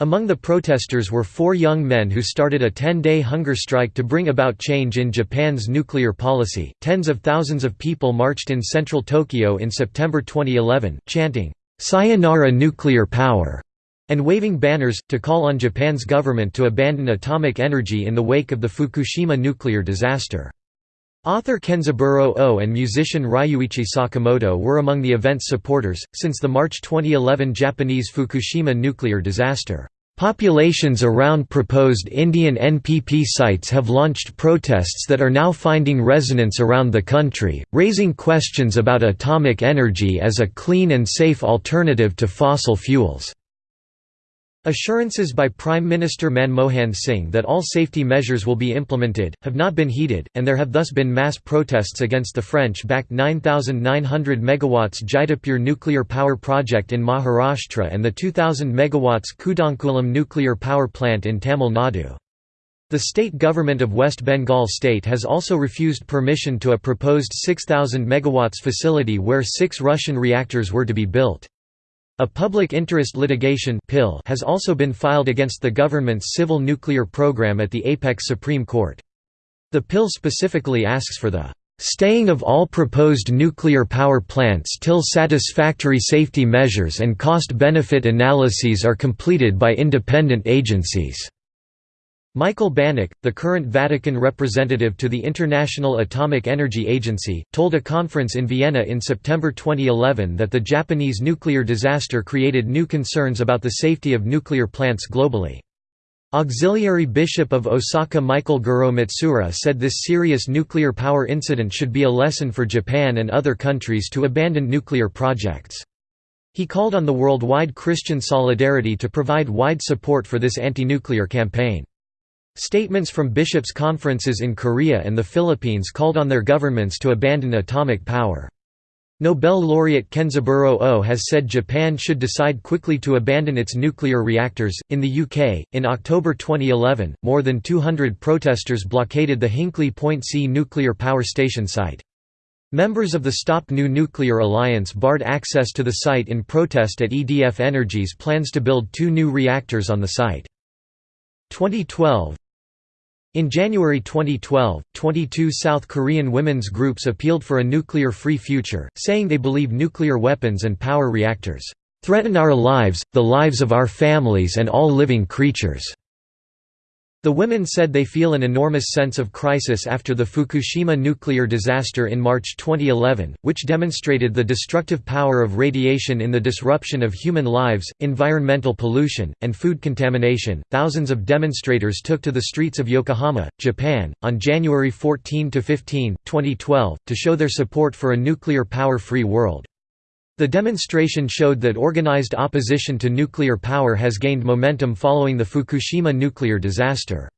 Among the protesters were four young men who started a 10 day hunger strike to bring about change in Japan's nuclear policy. Tens of thousands of people marched in central Tokyo in September 2011, chanting, Sayonara nuclear power, and waving banners, to call on Japan's government to abandon atomic energy in the wake of the Fukushima nuclear disaster. Author Kenzaburo Oe and musician Ryuichi Sakamoto were among the event's supporters. Since the March 2011 Japanese Fukushima nuclear disaster, populations around proposed Indian NPP sites have launched protests that are now finding resonance around the country, raising questions about atomic energy as a clean and safe alternative to fossil fuels. Assurances by Prime Minister Manmohan Singh that all safety measures will be implemented, have not been heeded, and there have thus been mass protests against the French-backed 9,900 MW Jaitapur nuclear power project in Maharashtra and the 2,000 MW Kudankulam nuclear power plant in Tamil Nadu. The state government of West Bengal state has also refused permission to a proposed 6,000 MW facility where six Russian reactors were to be built. A public interest litigation has also been filed against the government's civil nuclear program at the Apex Supreme Court. The PIL specifically asks for the staying of all proposed nuclear power plants till satisfactory safety measures and cost-benefit analyses are completed by independent agencies." Michael Banach, the current Vatican representative to the International Atomic Energy Agency, told a conference in Vienna in September 2011 that the Japanese nuclear disaster created new concerns about the safety of nuclear plants globally. Auxiliary Bishop of Osaka Michael Goro Matsuura said this serious nuclear power incident should be a lesson for Japan and other countries to abandon nuclear projects. He called on the worldwide Christian solidarity to provide wide support for this anti-nuclear campaign. Statements from bishops' conferences in Korea and the Philippines called on their governments to abandon atomic power. Nobel laureate Kenzaburo Oe has said Japan should decide quickly to abandon its nuclear reactors. In the UK, in October 2011, more than 200 protesters blockaded the Hinkley Point C nuclear power station site. Members of the Stop New Nuclear Alliance barred access to the site in protest at EDF Energy's plans to build two new reactors on the site. 2012 In January 2012, 22 South Korean women's groups appealed for a nuclear-free future, saying they believe nuclear weapons and power reactors "...threaten our lives, the lives of our families and all living creatures." The women said they feel an enormous sense of crisis after the Fukushima nuclear disaster in March 2011, which demonstrated the destructive power of radiation in the disruption of human lives, environmental pollution, and food contamination. Thousands of demonstrators took to the streets of Yokohama, Japan, on January 14 to 15, 2012, to show their support for a nuclear power-free world. The demonstration showed that organized opposition to nuclear power has gained momentum following the Fukushima nuclear disaster.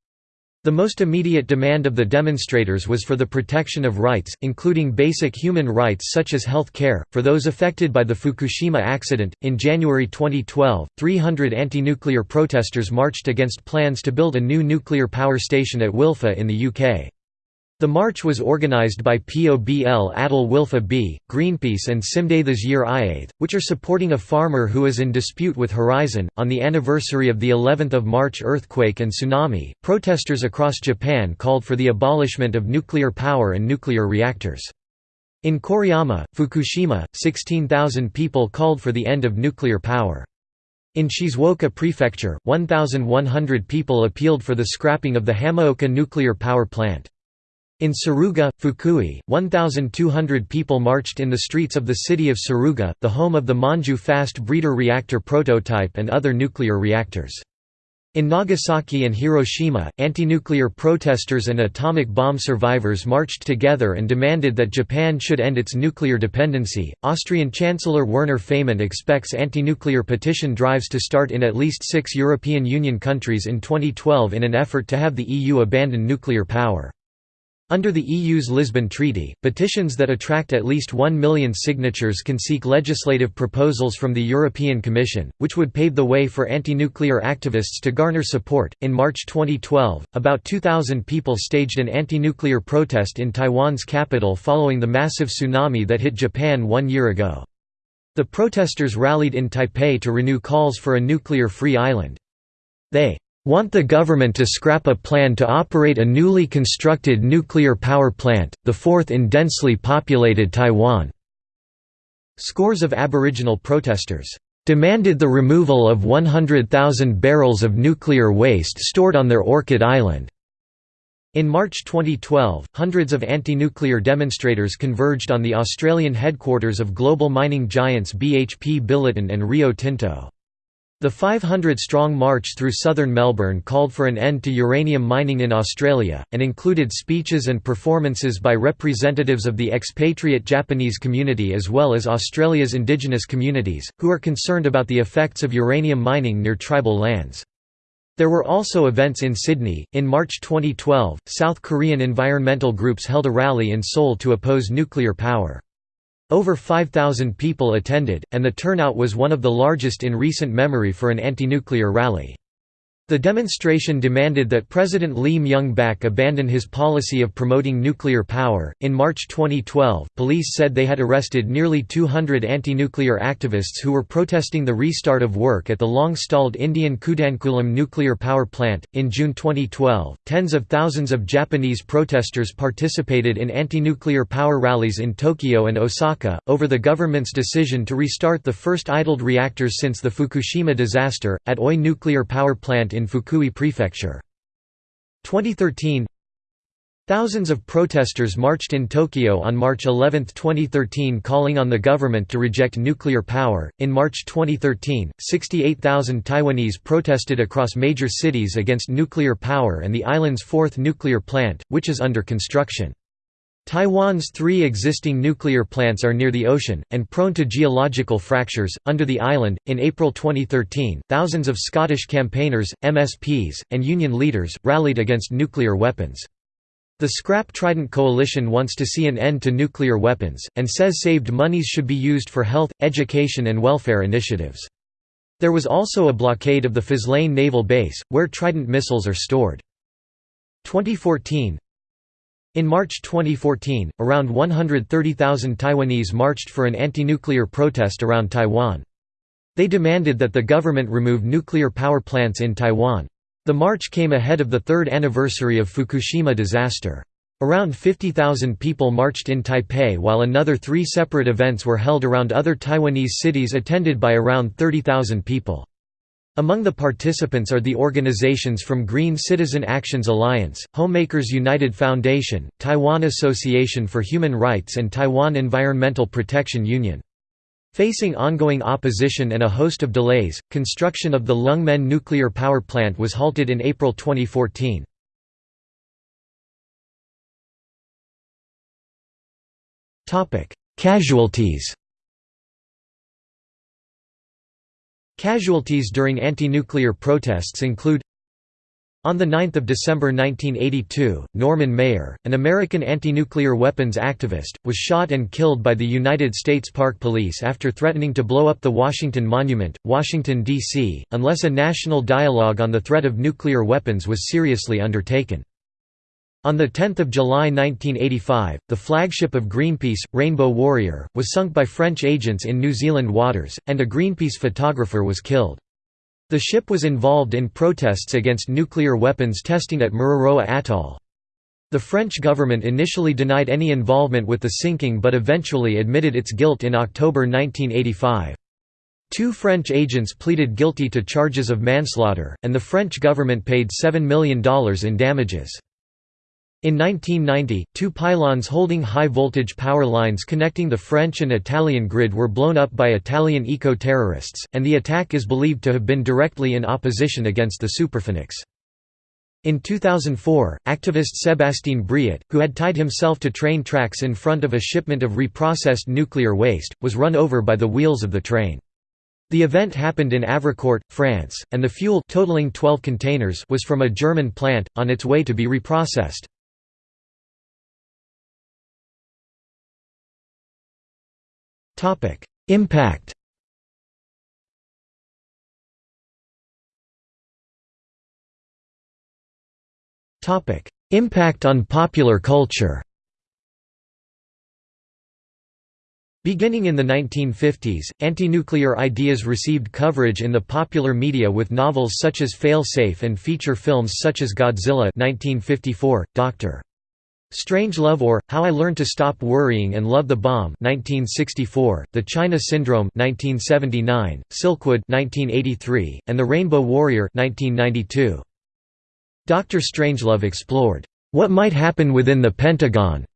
The most immediate demand of the demonstrators was for the protection of rights, including basic human rights such as health care, for those affected by the Fukushima accident. In January 2012, 300 anti nuclear protesters marched against plans to build a new nuclear power station at Wylfa in the UK. The march was organised by POBL Atal Wylfa B, Greenpeace and Cymdeithas yr Iaith, which are supporting a farmer who is in dispute with Horizon. On the anniversary of the 11th of March earthquake and tsunami, protesters across Japan called for the abolishment of nuclear power and nuclear reactors. In Koriyama, Fukushima, 16,000 people called for the end of nuclear power. In Shizuoka Prefecture, 1,100 people appealed for the scrapping of the Hamaoka nuclear power plant. In Tsuruga, Fukui, 1,200 people marched in the streets of the city of Tsuruga, the home of the Monju fast breeder reactor prototype and other nuclear reactors. In Nagasaki and Hiroshima, anti-nuclear protesters and atomic bomb survivors marched together and demanded that Japan should end its nuclear dependency. Austrian Chancellor Werner Faymann expects anti-nuclear petition drives to start in at least 6 European Union countries in 2012 in an effort to have the EU abandon nuclear power. Under the EU's Lisbon Treaty, petitions that attract at least 1 million signatures can seek legislative proposals from the European Commission, which would pave the way for anti-nuclear activists to garner support. In March 2012, about 2,000 people staged an anti-nuclear protest in Taiwan's capital following the massive tsunami that hit Japan one year ago. The protesters rallied in Taipei to renew calls for a nuclear-free island. They want the government to scrap a plan to operate a newly constructed nuclear power plant, the fourth in densely populated Taiwan." Scores of Aboriginal protesters demanded the removal of 100,000 barrels of nuclear waste stored on their Orchid Island. In March 2012, hundreds of anti-nuclear demonstrators converged on the Australian headquarters of global mining giants BHP Billiton and Rio Tinto. The 500-strong march through southern Melbourne called for an end to uranium mining in Australia, and included speeches and performances by representatives of the expatriate Japanese community as well as Australia's indigenous communities, who are concerned about the effects of uranium mining near tribal lands. There were also events in Sydney. In March 2012, South Korean environmental groups held a rally in Seoul to oppose nuclear power. Over 5,000 people attended, and the turnout was one of the largest in recent memory for an anti-nuclear rally. The demonstration demanded that President Lee Myung-bak abandon his policy of promoting nuclear power. In March 2012, police said they had arrested nearly 200 anti-nuclear activists who were protesting the restart of work at the long-stalled Indian Kudankulam nuclear power plant. In June 2012, tens of thousands of Japanese protesters participated in anti-nuclear power rallies in Tokyo and Osaka over the government's decision to restart the first idled reactors since the Fukushima disaster at Oi nuclear power plant in in Fukui Prefecture. 2013 Thousands of protesters marched in Tokyo on March 11, 2013 calling on the government to reject nuclear power. In March 2013, 68,000 Taiwanese protested across major cities against nuclear power and the island's fourth nuclear plant, which is under construction. Taiwan's three existing nuclear plants are near the ocean, and prone to geological fractures. Under the island, in April 2013, thousands of Scottish campaigners, MSPs, and union leaders, rallied against nuclear weapons. The Scrap Trident Coalition wants to see an end to nuclear weapons, and says saved monies should be used for health, education, and welfare initiatives. There was also a blockade of the Faslane naval base, where Trident missiles are stored. 2014 in March 2014, around 130,000 Taiwanese marched for an anti-nuclear protest around Taiwan. They demanded that the government remove nuclear power plants in Taiwan. The march came ahead of the third anniversary of Fukushima disaster. Around 50,000 people marched in Taipei while another three separate events were held around other Taiwanese cities attended by around 30,000 people. Among the participants are the organizations from Green Citizen Actions Alliance, Homemakers United Foundation, Taiwan Association for Human Rights and Taiwan Environmental Protection Union. Facing ongoing opposition and a host of delays, construction of the Lungmen nuclear power plant was halted in April 2014. Casualties Casualties during anti-nuclear protests include on 9 December 1982, Norman Mayer, an American anti-nuclear weapons activist, was shot and killed by the United States Park Police after threatening to blow up the Washington Monument, Washington, D.C., unless a national dialogue on the threat of nuclear weapons was seriously undertaken. On 10 July 1985, the flagship of Greenpeace, Rainbow Warrior, was sunk by French agents in New Zealand waters, and a Greenpeace photographer was killed. The ship was involved in protests against nuclear weapons testing at Mururoa Atoll. The French government initially denied any involvement with the sinking but eventually admitted its guilt in October 1985. Two French agents pleaded guilty to charges of manslaughter, and the French government paid $7 million in damages. In 1990, two pylons holding high-voltage power lines connecting the French and Italian grid were blown up by Italian eco-terrorists, and the attack is believed to have been directly in opposition against the Superphénix. In 2004, activist Sébastien Briot, who had tied himself to train tracks in front of a shipment of reprocessed nuclear waste, was run over by the wheels of the train. The event happened in Avricourt, France, and the fuel totaling 12 containers was from a German plant, on its way to be reprocessed. Impact. Impact on popular culture. Beginning in the 1950s, anti-nuclear ideas received coverage in the popular media with novels such as Fail Safe and feature films such as Godzilla 1954, Dr. Strangelove or How I Learned to Stop Worrying and Love the Bomb 1964, The China Syndrome 1979, Silkwood 1983, and The Rainbow Warrior 1992. Dr. Strangelove explored What might happen within the Pentagon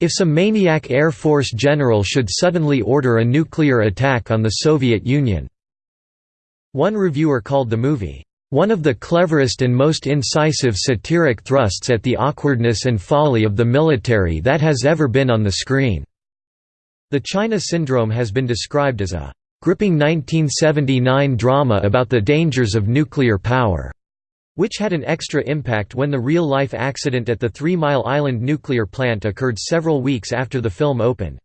if some maniac Air Force general should suddenly order a nuclear attack on the Soviet Union." One reviewer called the movie, "...one of the cleverest and most incisive satiric thrusts at the awkwardness and folly of the military that has ever been on the screen." The China Syndrome has been described as a gripping 1979 drama about the dangers of nuclear power which had an extra impact when the real-life accident at the Three Mile Island nuclear plant occurred several weeks after the film opened.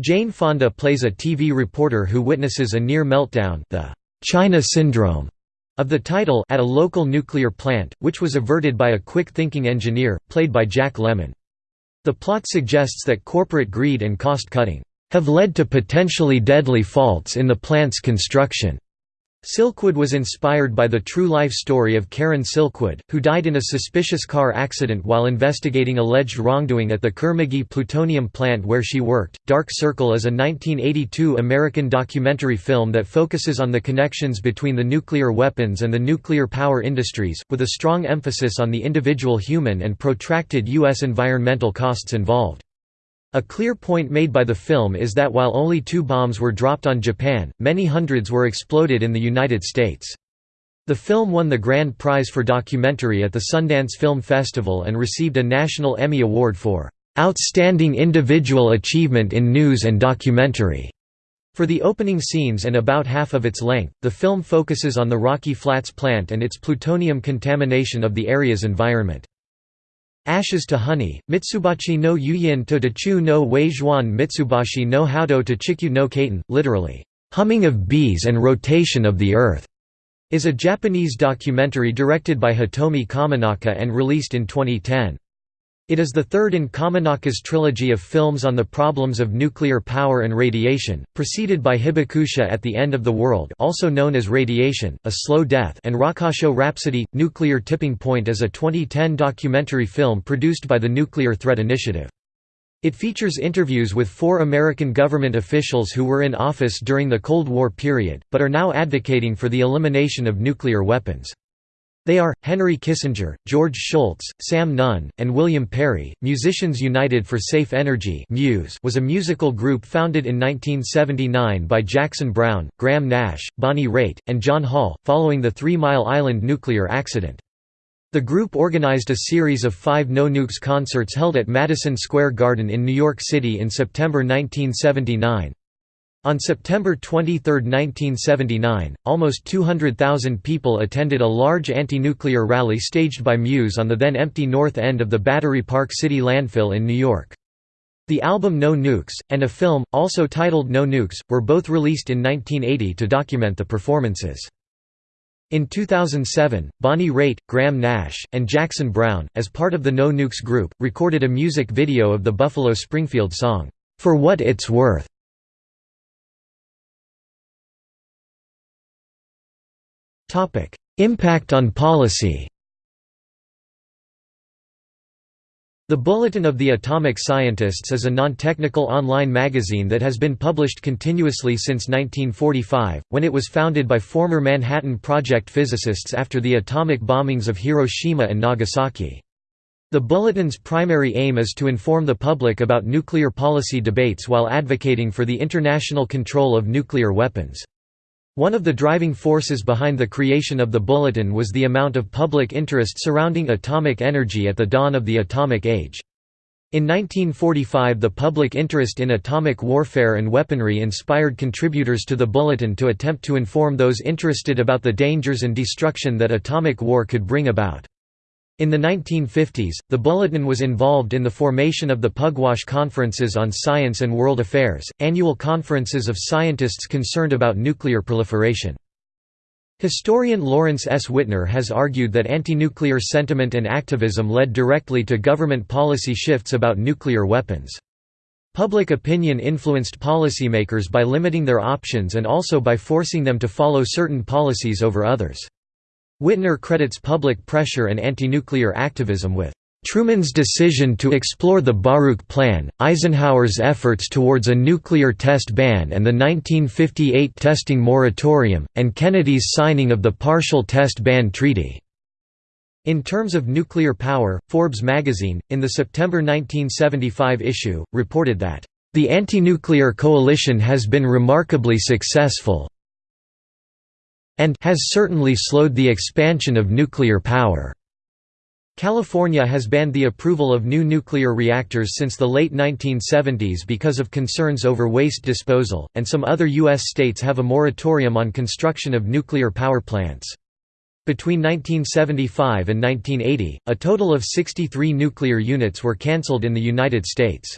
Jane Fonda plays a TV reporter who witnesses a near meltdown the China Syndrome of the title at a local nuclear plant, which was averted by a quick-thinking engineer, played by Jack Lemmon. The plot suggests that corporate greed and cost-cutting have led to potentially deadly faults in the plant's construction. Silkwood was inspired by the true life story of Karen Silkwood, who died in a suspicious car accident while investigating alleged wrongdoing at the Kerr-McGee plutonium plant where she worked. Dark Circle is a 1982 American documentary film that focuses on the connections between the nuclear weapons and the nuclear power industries, with a strong emphasis on the individual human and protracted U.S. environmental costs involved. A clear point made by the film is that while only two bombs were dropped on Japan, many hundreds were exploded in the United States. The film won the Grand Prize for Documentary at the Sundance Film Festival and received a National Emmy Award for "...outstanding individual achievement in news and documentary." For the opening scenes and about half of its length, the film focuses on the Rocky Flats plant and its plutonium contamination of the area's environment. Ashes to Honey, Mitsubachi no Yuyin to Dachu no Weizhuan Mitsubachi no Haoto to Chikyu no Kaiten, literally, "'Humming of Bees and Rotation of the Earth' is a Japanese documentary directed by Hitomi Kaminaka and released in 2010. It is the third in Kaminaka's trilogy of films on the problems of nuclear power and radiation, preceded by Hibakusha at the End of the World also known as Radiation, A Slow Death and Rokkasho Rhapsody – Nuclear Tipping Point is a 2010 documentary film produced by the Nuclear Threat Initiative. It features interviews with four American government officials who were in office during the Cold War period, but are now advocating for the elimination of nuclear weapons. They are, Henry Kissinger, George Shultz, Sam Nunn, and William Perry. Musicians United for Safe Energy (Muse) was a musical group founded in 1979 by Jackson Browne, Graham Nash, Bonnie Raitt, and John Hall, following the Three Mile Island nuclear accident. The group organized a series of five No Nukes concerts held at Madison Square Garden in New York City in September 1979. On September 23, 1979, almost 200,000 people attended a large anti-nuclear rally staged by Muse on the then empty north end of the Battery Park City landfill in New York. The album No Nukes, and a film, also titled No Nukes, were both released in 1980 to document the performances. In 2007, Bonnie Raitt, Graham Nash, and Jackson Browne, as part of the No Nukes group, recorded a music video of the Buffalo Springfield song, "'For What It's Worth' Impact on policy The Bulletin of the Atomic Scientists is a non-technical online magazine that has been published continuously since 1945, when it was founded by former Manhattan Project physicists after the atomic bombings of Hiroshima and Nagasaki. The Bulletin's primary aim is to inform the public about nuclear policy debates while advocating for the international control of nuclear weapons. One of the driving forces behind the creation of the Bulletin was the amount of public interest surrounding atomic energy at the dawn of the atomic age. In 1945 the public interest in atomic warfare and weaponry inspired contributors to the Bulletin to attempt to inform those interested about the dangers and destruction that atomic war could bring about. In the 1950s, the Bulletin was involved in the formation of the Pugwash Conferences on Science and World Affairs, annual conferences of scientists concerned about nuclear proliferation. Historian Lawrence S. Wittner has argued that anti-nuclear sentiment and activism led directly to government policy shifts about nuclear weapons. Public opinion influenced policymakers by limiting their options and also by forcing them to follow certain policies over others. Wittner credits public pressure and anti-nuclear activism with Truman's decision to explore the Baruch Plan, Eisenhower's efforts towards a nuclear test ban and the 1958 testing moratorium, and Kennedy's signing of the Partial Test Ban Treaty. In terms of nuclear power, Forbes magazine, in the September 1975 issue, reported that, "...the anti-nuclear coalition has been remarkably successful and has certainly slowed the expansion of nuclear power." California has banned the approval of new nuclear reactors since the late 1970s because of concerns over waste disposal, and some other U.S. states have a moratorium on construction of nuclear power plants. Between 1975 and 1980, a total of 63 nuclear units were cancelled in the United States.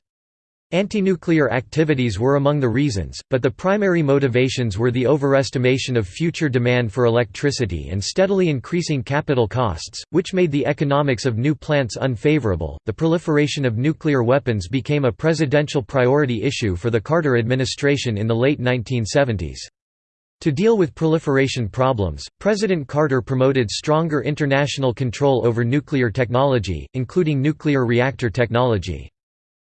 Anti-nuclear activities were among the reasons, but the primary motivations were the overestimation of future demand for electricity and steadily increasing capital costs, which made the economics of new plants unfavorable. The proliferation of nuclear weapons became a presidential priority issue for the Carter administration in the late 1970s. To deal with proliferation problems, President Carter promoted stronger international control over nuclear technology, including nuclear reactor technology.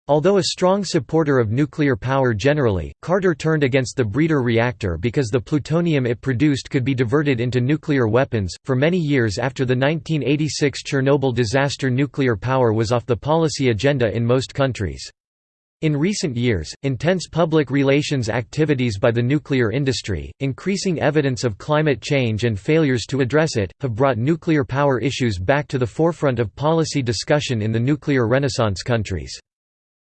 Although a strong supporter of nuclear power generally, Carter turned against the breeder reactor because the plutonium it produced could be diverted into nuclear weapons. For many years after the 1986 Chernobyl disaster, nuclear power was off the policy agenda in most countries. In recent years, intense public relations activities by the nuclear industry, increasing evidence of climate change and failures to address it, have brought nuclear power issues back to the forefront of policy discussion in the nuclear renaissance countries.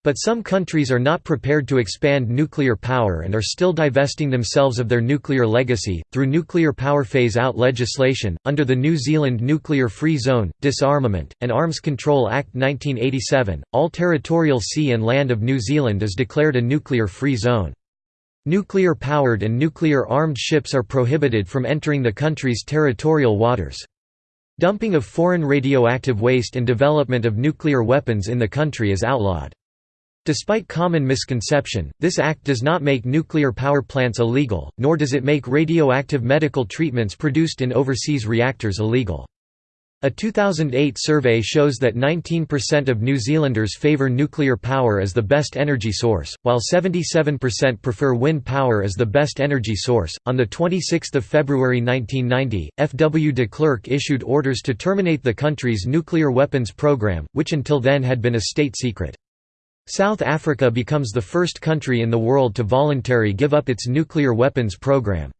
But some countries are not prepared to expand nuclear power and are still divesting themselves of their nuclear legacy. Through nuclear power phase out legislation, under the New Zealand Nuclear Free Zone, Disarmament, and Arms Control Act 1987, all territorial sea and land of New Zealand is declared a nuclear free zone. Nuclear powered and nuclear armed ships are prohibited from entering the country's territorial waters. Dumping of foreign radioactive waste and development of nuclear weapons in the country is outlawed. Despite common misconception, this act does not make nuclear power plants illegal, nor does it make radioactive medical treatments produced in overseas reactors illegal. A 2008 survey shows that 19% of New Zealanders favour nuclear power as the best energy source, while 77% prefer wind power as the best energy source. On the 26th of February 1990, F. W. de Klerk issued orders to terminate the country's nuclear weapons program, which until then had been a state secret. South Africa becomes the first country in the world to voluntarily give up its nuclear weapons program.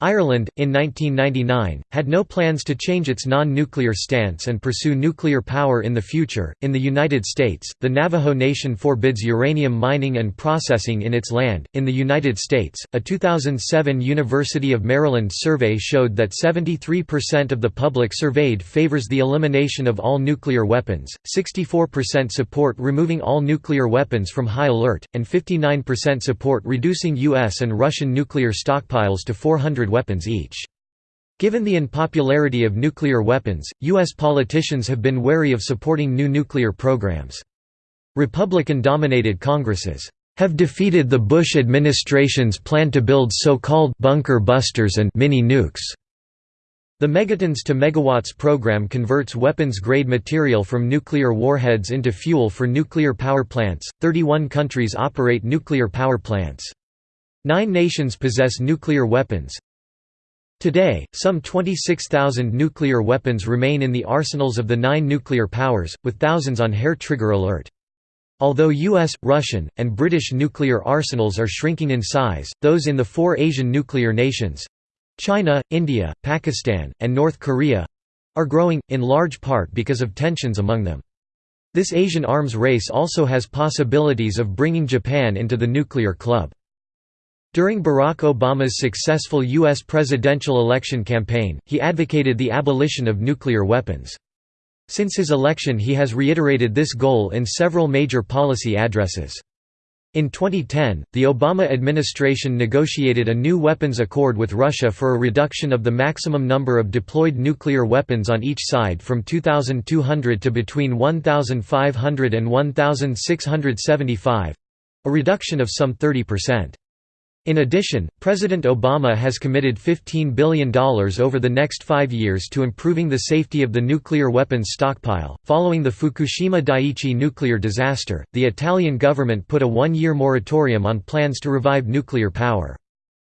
Ireland, in 1999, had no plans to change its non nuclear stance and pursue nuclear power in the future. In the United States, the Navajo Nation forbids uranium mining and processing in its land. In the United States, a 2007 University of Maryland survey showed that 73% of the public surveyed favors the elimination of all nuclear weapons, 64% support removing all nuclear weapons from high alert, and 59% support reducing U.S. and Russian nuclear stockpiles to 400 weapons each. Given the unpopularity of nuclear weapons, U.S. politicians have been wary of supporting new nuclear programs. Republican-dominated Congresses have defeated the Bush administration's plan to build so-called bunker busters and mini nukes. The Megatons to Megawatts program converts weapons-grade material from nuclear warheads into fuel for nuclear power plants. 31 countries operate nuclear power plants. Nine nations possess nuclear weapons, Today, some 26,000 nuclear weapons remain in the arsenals of the nine nuclear powers, with thousands on hair-trigger alert. Although US, Russian, and British nuclear arsenals are shrinking in size, those in the four Asian nuclear nations—China, India, Pakistan, and North Korea—are growing, in large part because of tensions among them. This Asian arms race also has possibilities of bringing Japan into the nuclear club. During Barack Obama's successful U.S. presidential election campaign, he advocated the abolition of nuclear weapons. Since his election he has reiterated this goal in several major policy addresses. In 2010, the Obama administration negotiated a new weapons accord with Russia for a reduction of the maximum number of deployed nuclear weapons on each side from 2,200 to between 1,500 and 1,675—a reduction of some 30%. In addition, President Obama has committed $15 billion over the next five years to improving the safety of the nuclear weapons stockpile. Following the Fukushima Daiichi nuclear disaster, the Italian government put a one year moratorium on plans to revive nuclear power.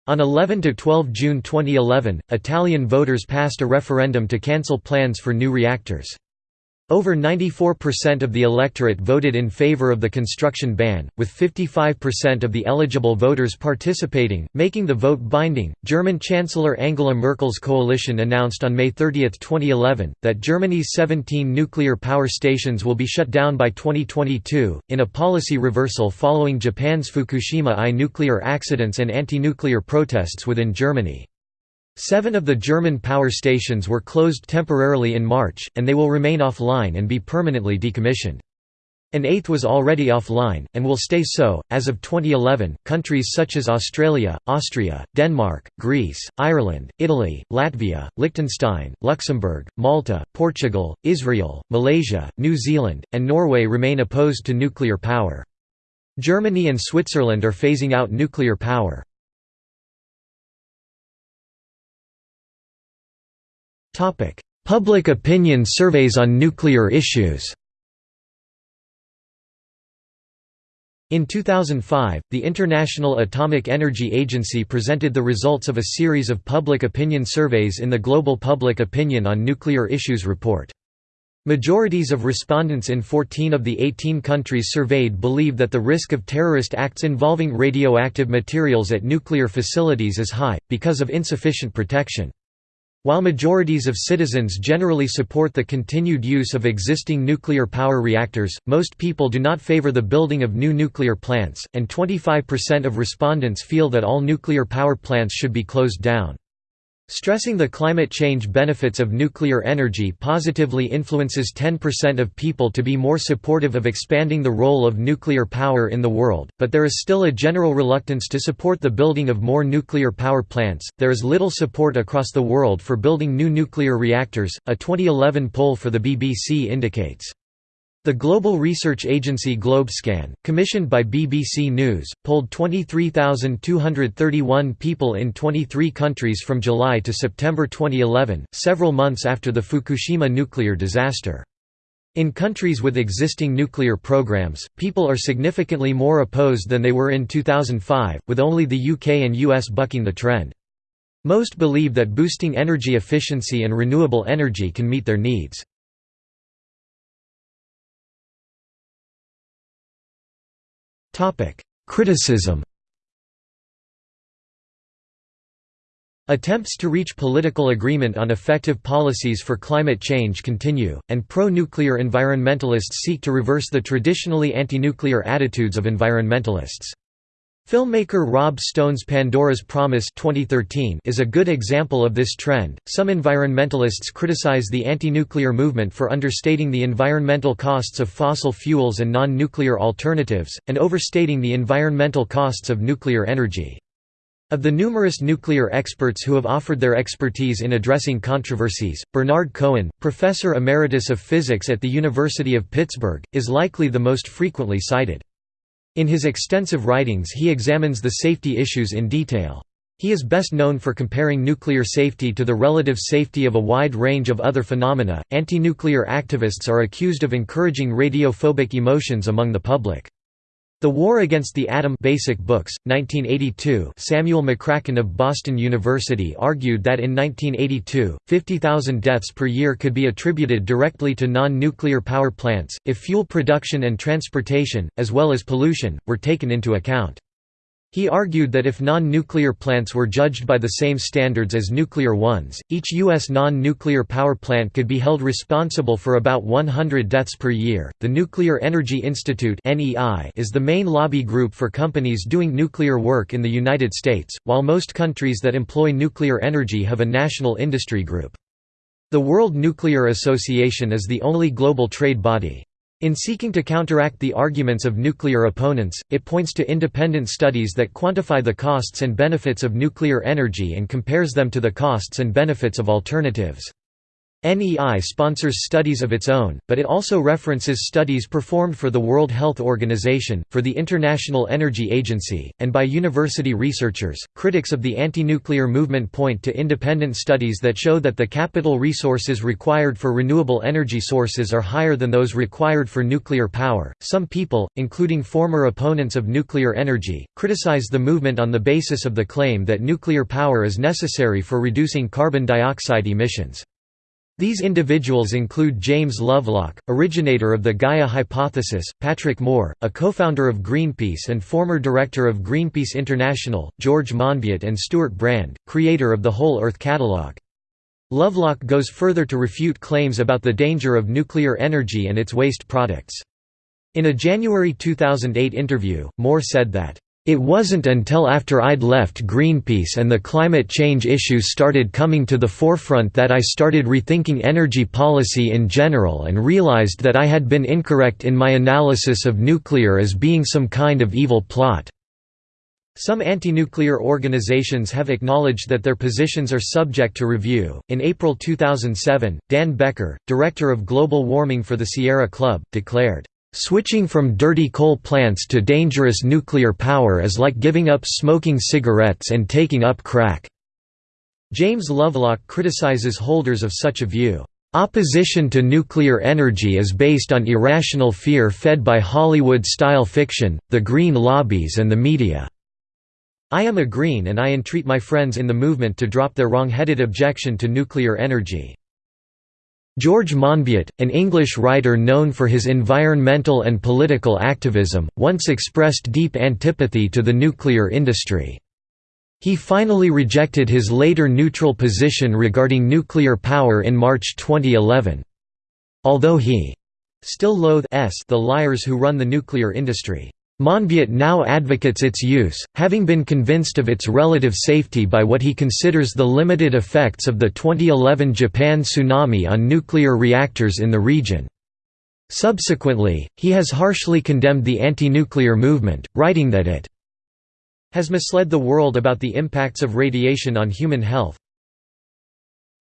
On 11–12 June 2011, Italian voters passed a referendum to cancel plans for new reactors. Over 94% of the electorate voted in favor of the construction ban, with 55% of the eligible voters participating, making the vote binding. German Chancellor Angela Merkel's coalition announced on May 30, 2011, that Germany's 17 nuclear power stations will be shut down by 2022, in a policy reversal following Japan's Fukushima I nuclear accidents and anti-nuclear protests within Germany. Seven of the German power stations were closed temporarily in March, and they will remain offline and be permanently decommissioned. An eighth was already offline, and will stay so. As of 2011, countries such as Australia, Austria, Denmark, Greece, Ireland, Italy, Latvia, Liechtenstein, Luxembourg, Malta, Portugal, Israel, Malaysia, New Zealand, and Norway remain opposed to nuclear power. Germany and Switzerland are phasing out nuclear power. Public opinion surveys on nuclear issues In 2005, the International Atomic Energy Agency presented the results of a series of public opinion surveys in the Global Public Opinion on Nuclear Issues report. Majorities of respondents in 14 of the 18 countries surveyed believe that the risk of terrorist acts involving radioactive materials at nuclear facilities is high, because of insufficient protection. While majorities of citizens generally support the continued use of existing nuclear power reactors, most people do not favor the building of new nuclear plants, and 25% of respondents feel that all nuclear power plants should be closed down. Stressing the climate change benefits of nuclear energy positively influences 10% of people to be more supportive of expanding the role of nuclear power in the world, but there is still a general reluctance to support the building of more nuclear power plants. There is little support across the world for building new nuclear reactors, a 2011 poll for the BBC indicates. The global research agency Globescan, commissioned by BBC News, polled 23,231 people in 23 countries from July to September 2011, several months after the Fukushima nuclear disaster. In countries with existing nuclear programs, people are significantly more opposed than they were in 2005, with only the UK and US bucking the trend. Most believe that boosting energy efficiency and renewable energy can meet their needs. Criticism Attempts to reach political agreement on effective policies for climate change continue, and pro-nuclear environmentalists seek to reverse the traditionally anti-nuclear attitudes of environmentalists. Filmmaker Rob Stone's Pandora's Promise 2013 is a good example of this trend. Some environmentalists criticize the anti-nuclear movement for understating the environmental costs of fossil fuels and non-nuclear alternatives and overstating the environmental costs of nuclear energy. Of the numerous nuclear experts who have offered their expertise in addressing controversies, Bernard Cohen, professor emeritus of physics at the University of Pittsburgh, is likely the most frequently cited. In his extensive writings he examines the safety issues in detail. He is best known for comparing nuclear safety to the relative safety of a wide range of other phenomena. Anti-nuclear activists are accused of encouraging radiophobic emotions among the public. The War Against the Atom Basic Books, 1982 Samuel McCracken of Boston University argued that in 1982, 50,000 deaths per year could be attributed directly to non-nuclear power plants, if fuel production and transportation, as well as pollution, were taken into account. He argued that if non-nuclear plants were judged by the same standards as nuclear ones, each U.S. non-nuclear power plant could be held responsible for about 100 deaths per year. The Nuclear Energy Institute (NEI) is the main lobby group for companies doing nuclear work in the United States, while most countries that employ nuclear energy have a national industry group. The World Nuclear Association is the only global trade body. In seeking to counteract the arguments of nuclear opponents, it points to independent studies that quantify the costs and benefits of nuclear energy and compares them to the costs and benefits of alternatives. NEI sponsors studies of its own, but it also references studies performed for the World Health Organization, for the International Energy Agency, and by university researchers. Critics of the anti nuclear movement point to independent studies that show that the capital resources required for renewable energy sources are higher than those required for nuclear power. Some people, including former opponents of nuclear energy, criticize the movement on the basis of the claim that nuclear power is necessary for reducing carbon dioxide emissions. These individuals include James Lovelock, originator of the Gaia hypothesis, Patrick Moore, a co-founder of Greenpeace and former director of Greenpeace International, George Monbiot and Stewart Brand, creator of the Whole Earth Catalog. Lovelock goes further to refute claims about the danger of nuclear energy and its waste products. In a January 2008 interview, Moore said that, it wasn't until after I'd left Greenpeace and the climate change issues started coming to the forefront that I started rethinking energy policy in general and realized that I had been incorrect in my analysis of nuclear as being some kind of evil plot. Some anti-nuclear organizations have acknowledged that their positions are subject to review. In April 2007, Dan Becker, director of global warming for the Sierra Club, declared, Switching from dirty coal plants to dangerous nuclear power is like giving up smoking cigarettes and taking up crack." James Lovelock criticizes holders of such a view. Opposition to nuclear energy is based on irrational fear fed by Hollywood-style fiction, the green lobbies and the media. I am a green and I entreat my friends in the movement to drop their wrong-headed objection to nuclear energy. George Monbiot, an English writer known for his environmental and political activism, once expressed deep antipathy to the nuclear industry. He finally rejected his later neutral position regarding nuclear power in March 2011. Although he still loathes the liars who run the nuclear industry. Monbiot now advocates its use, having been convinced of its relative safety by what he considers the limited effects of the 2011 Japan tsunami on nuclear reactors in the region. Subsequently, he has harshly condemned the anti-nuclear movement, writing that it has misled the world about the impacts of radiation on human health,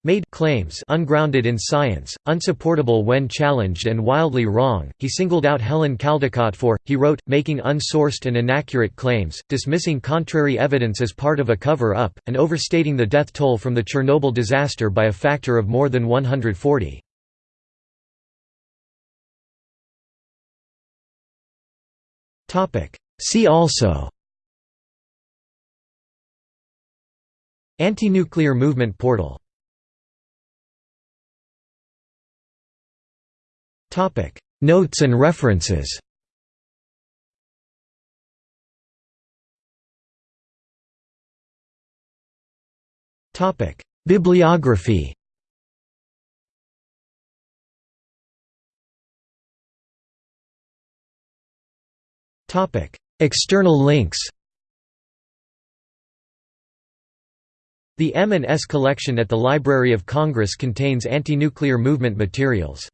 made claims ungrounded in science, unsupportable when challenged and wildly wrong. He singled out Helen Caldicott for, he wrote, making unsourced and inaccurate claims, dismissing contrary evidence as part of a cover-up, and overstating the death toll from the Chernobyl disaster by a factor of more than 140. See also Anti-nuclear movement portal Topic: Notes and references. Topic: Bibliography. Topic: External links. The M&S collection at the Library of Congress contains anti-nuclear movement materials.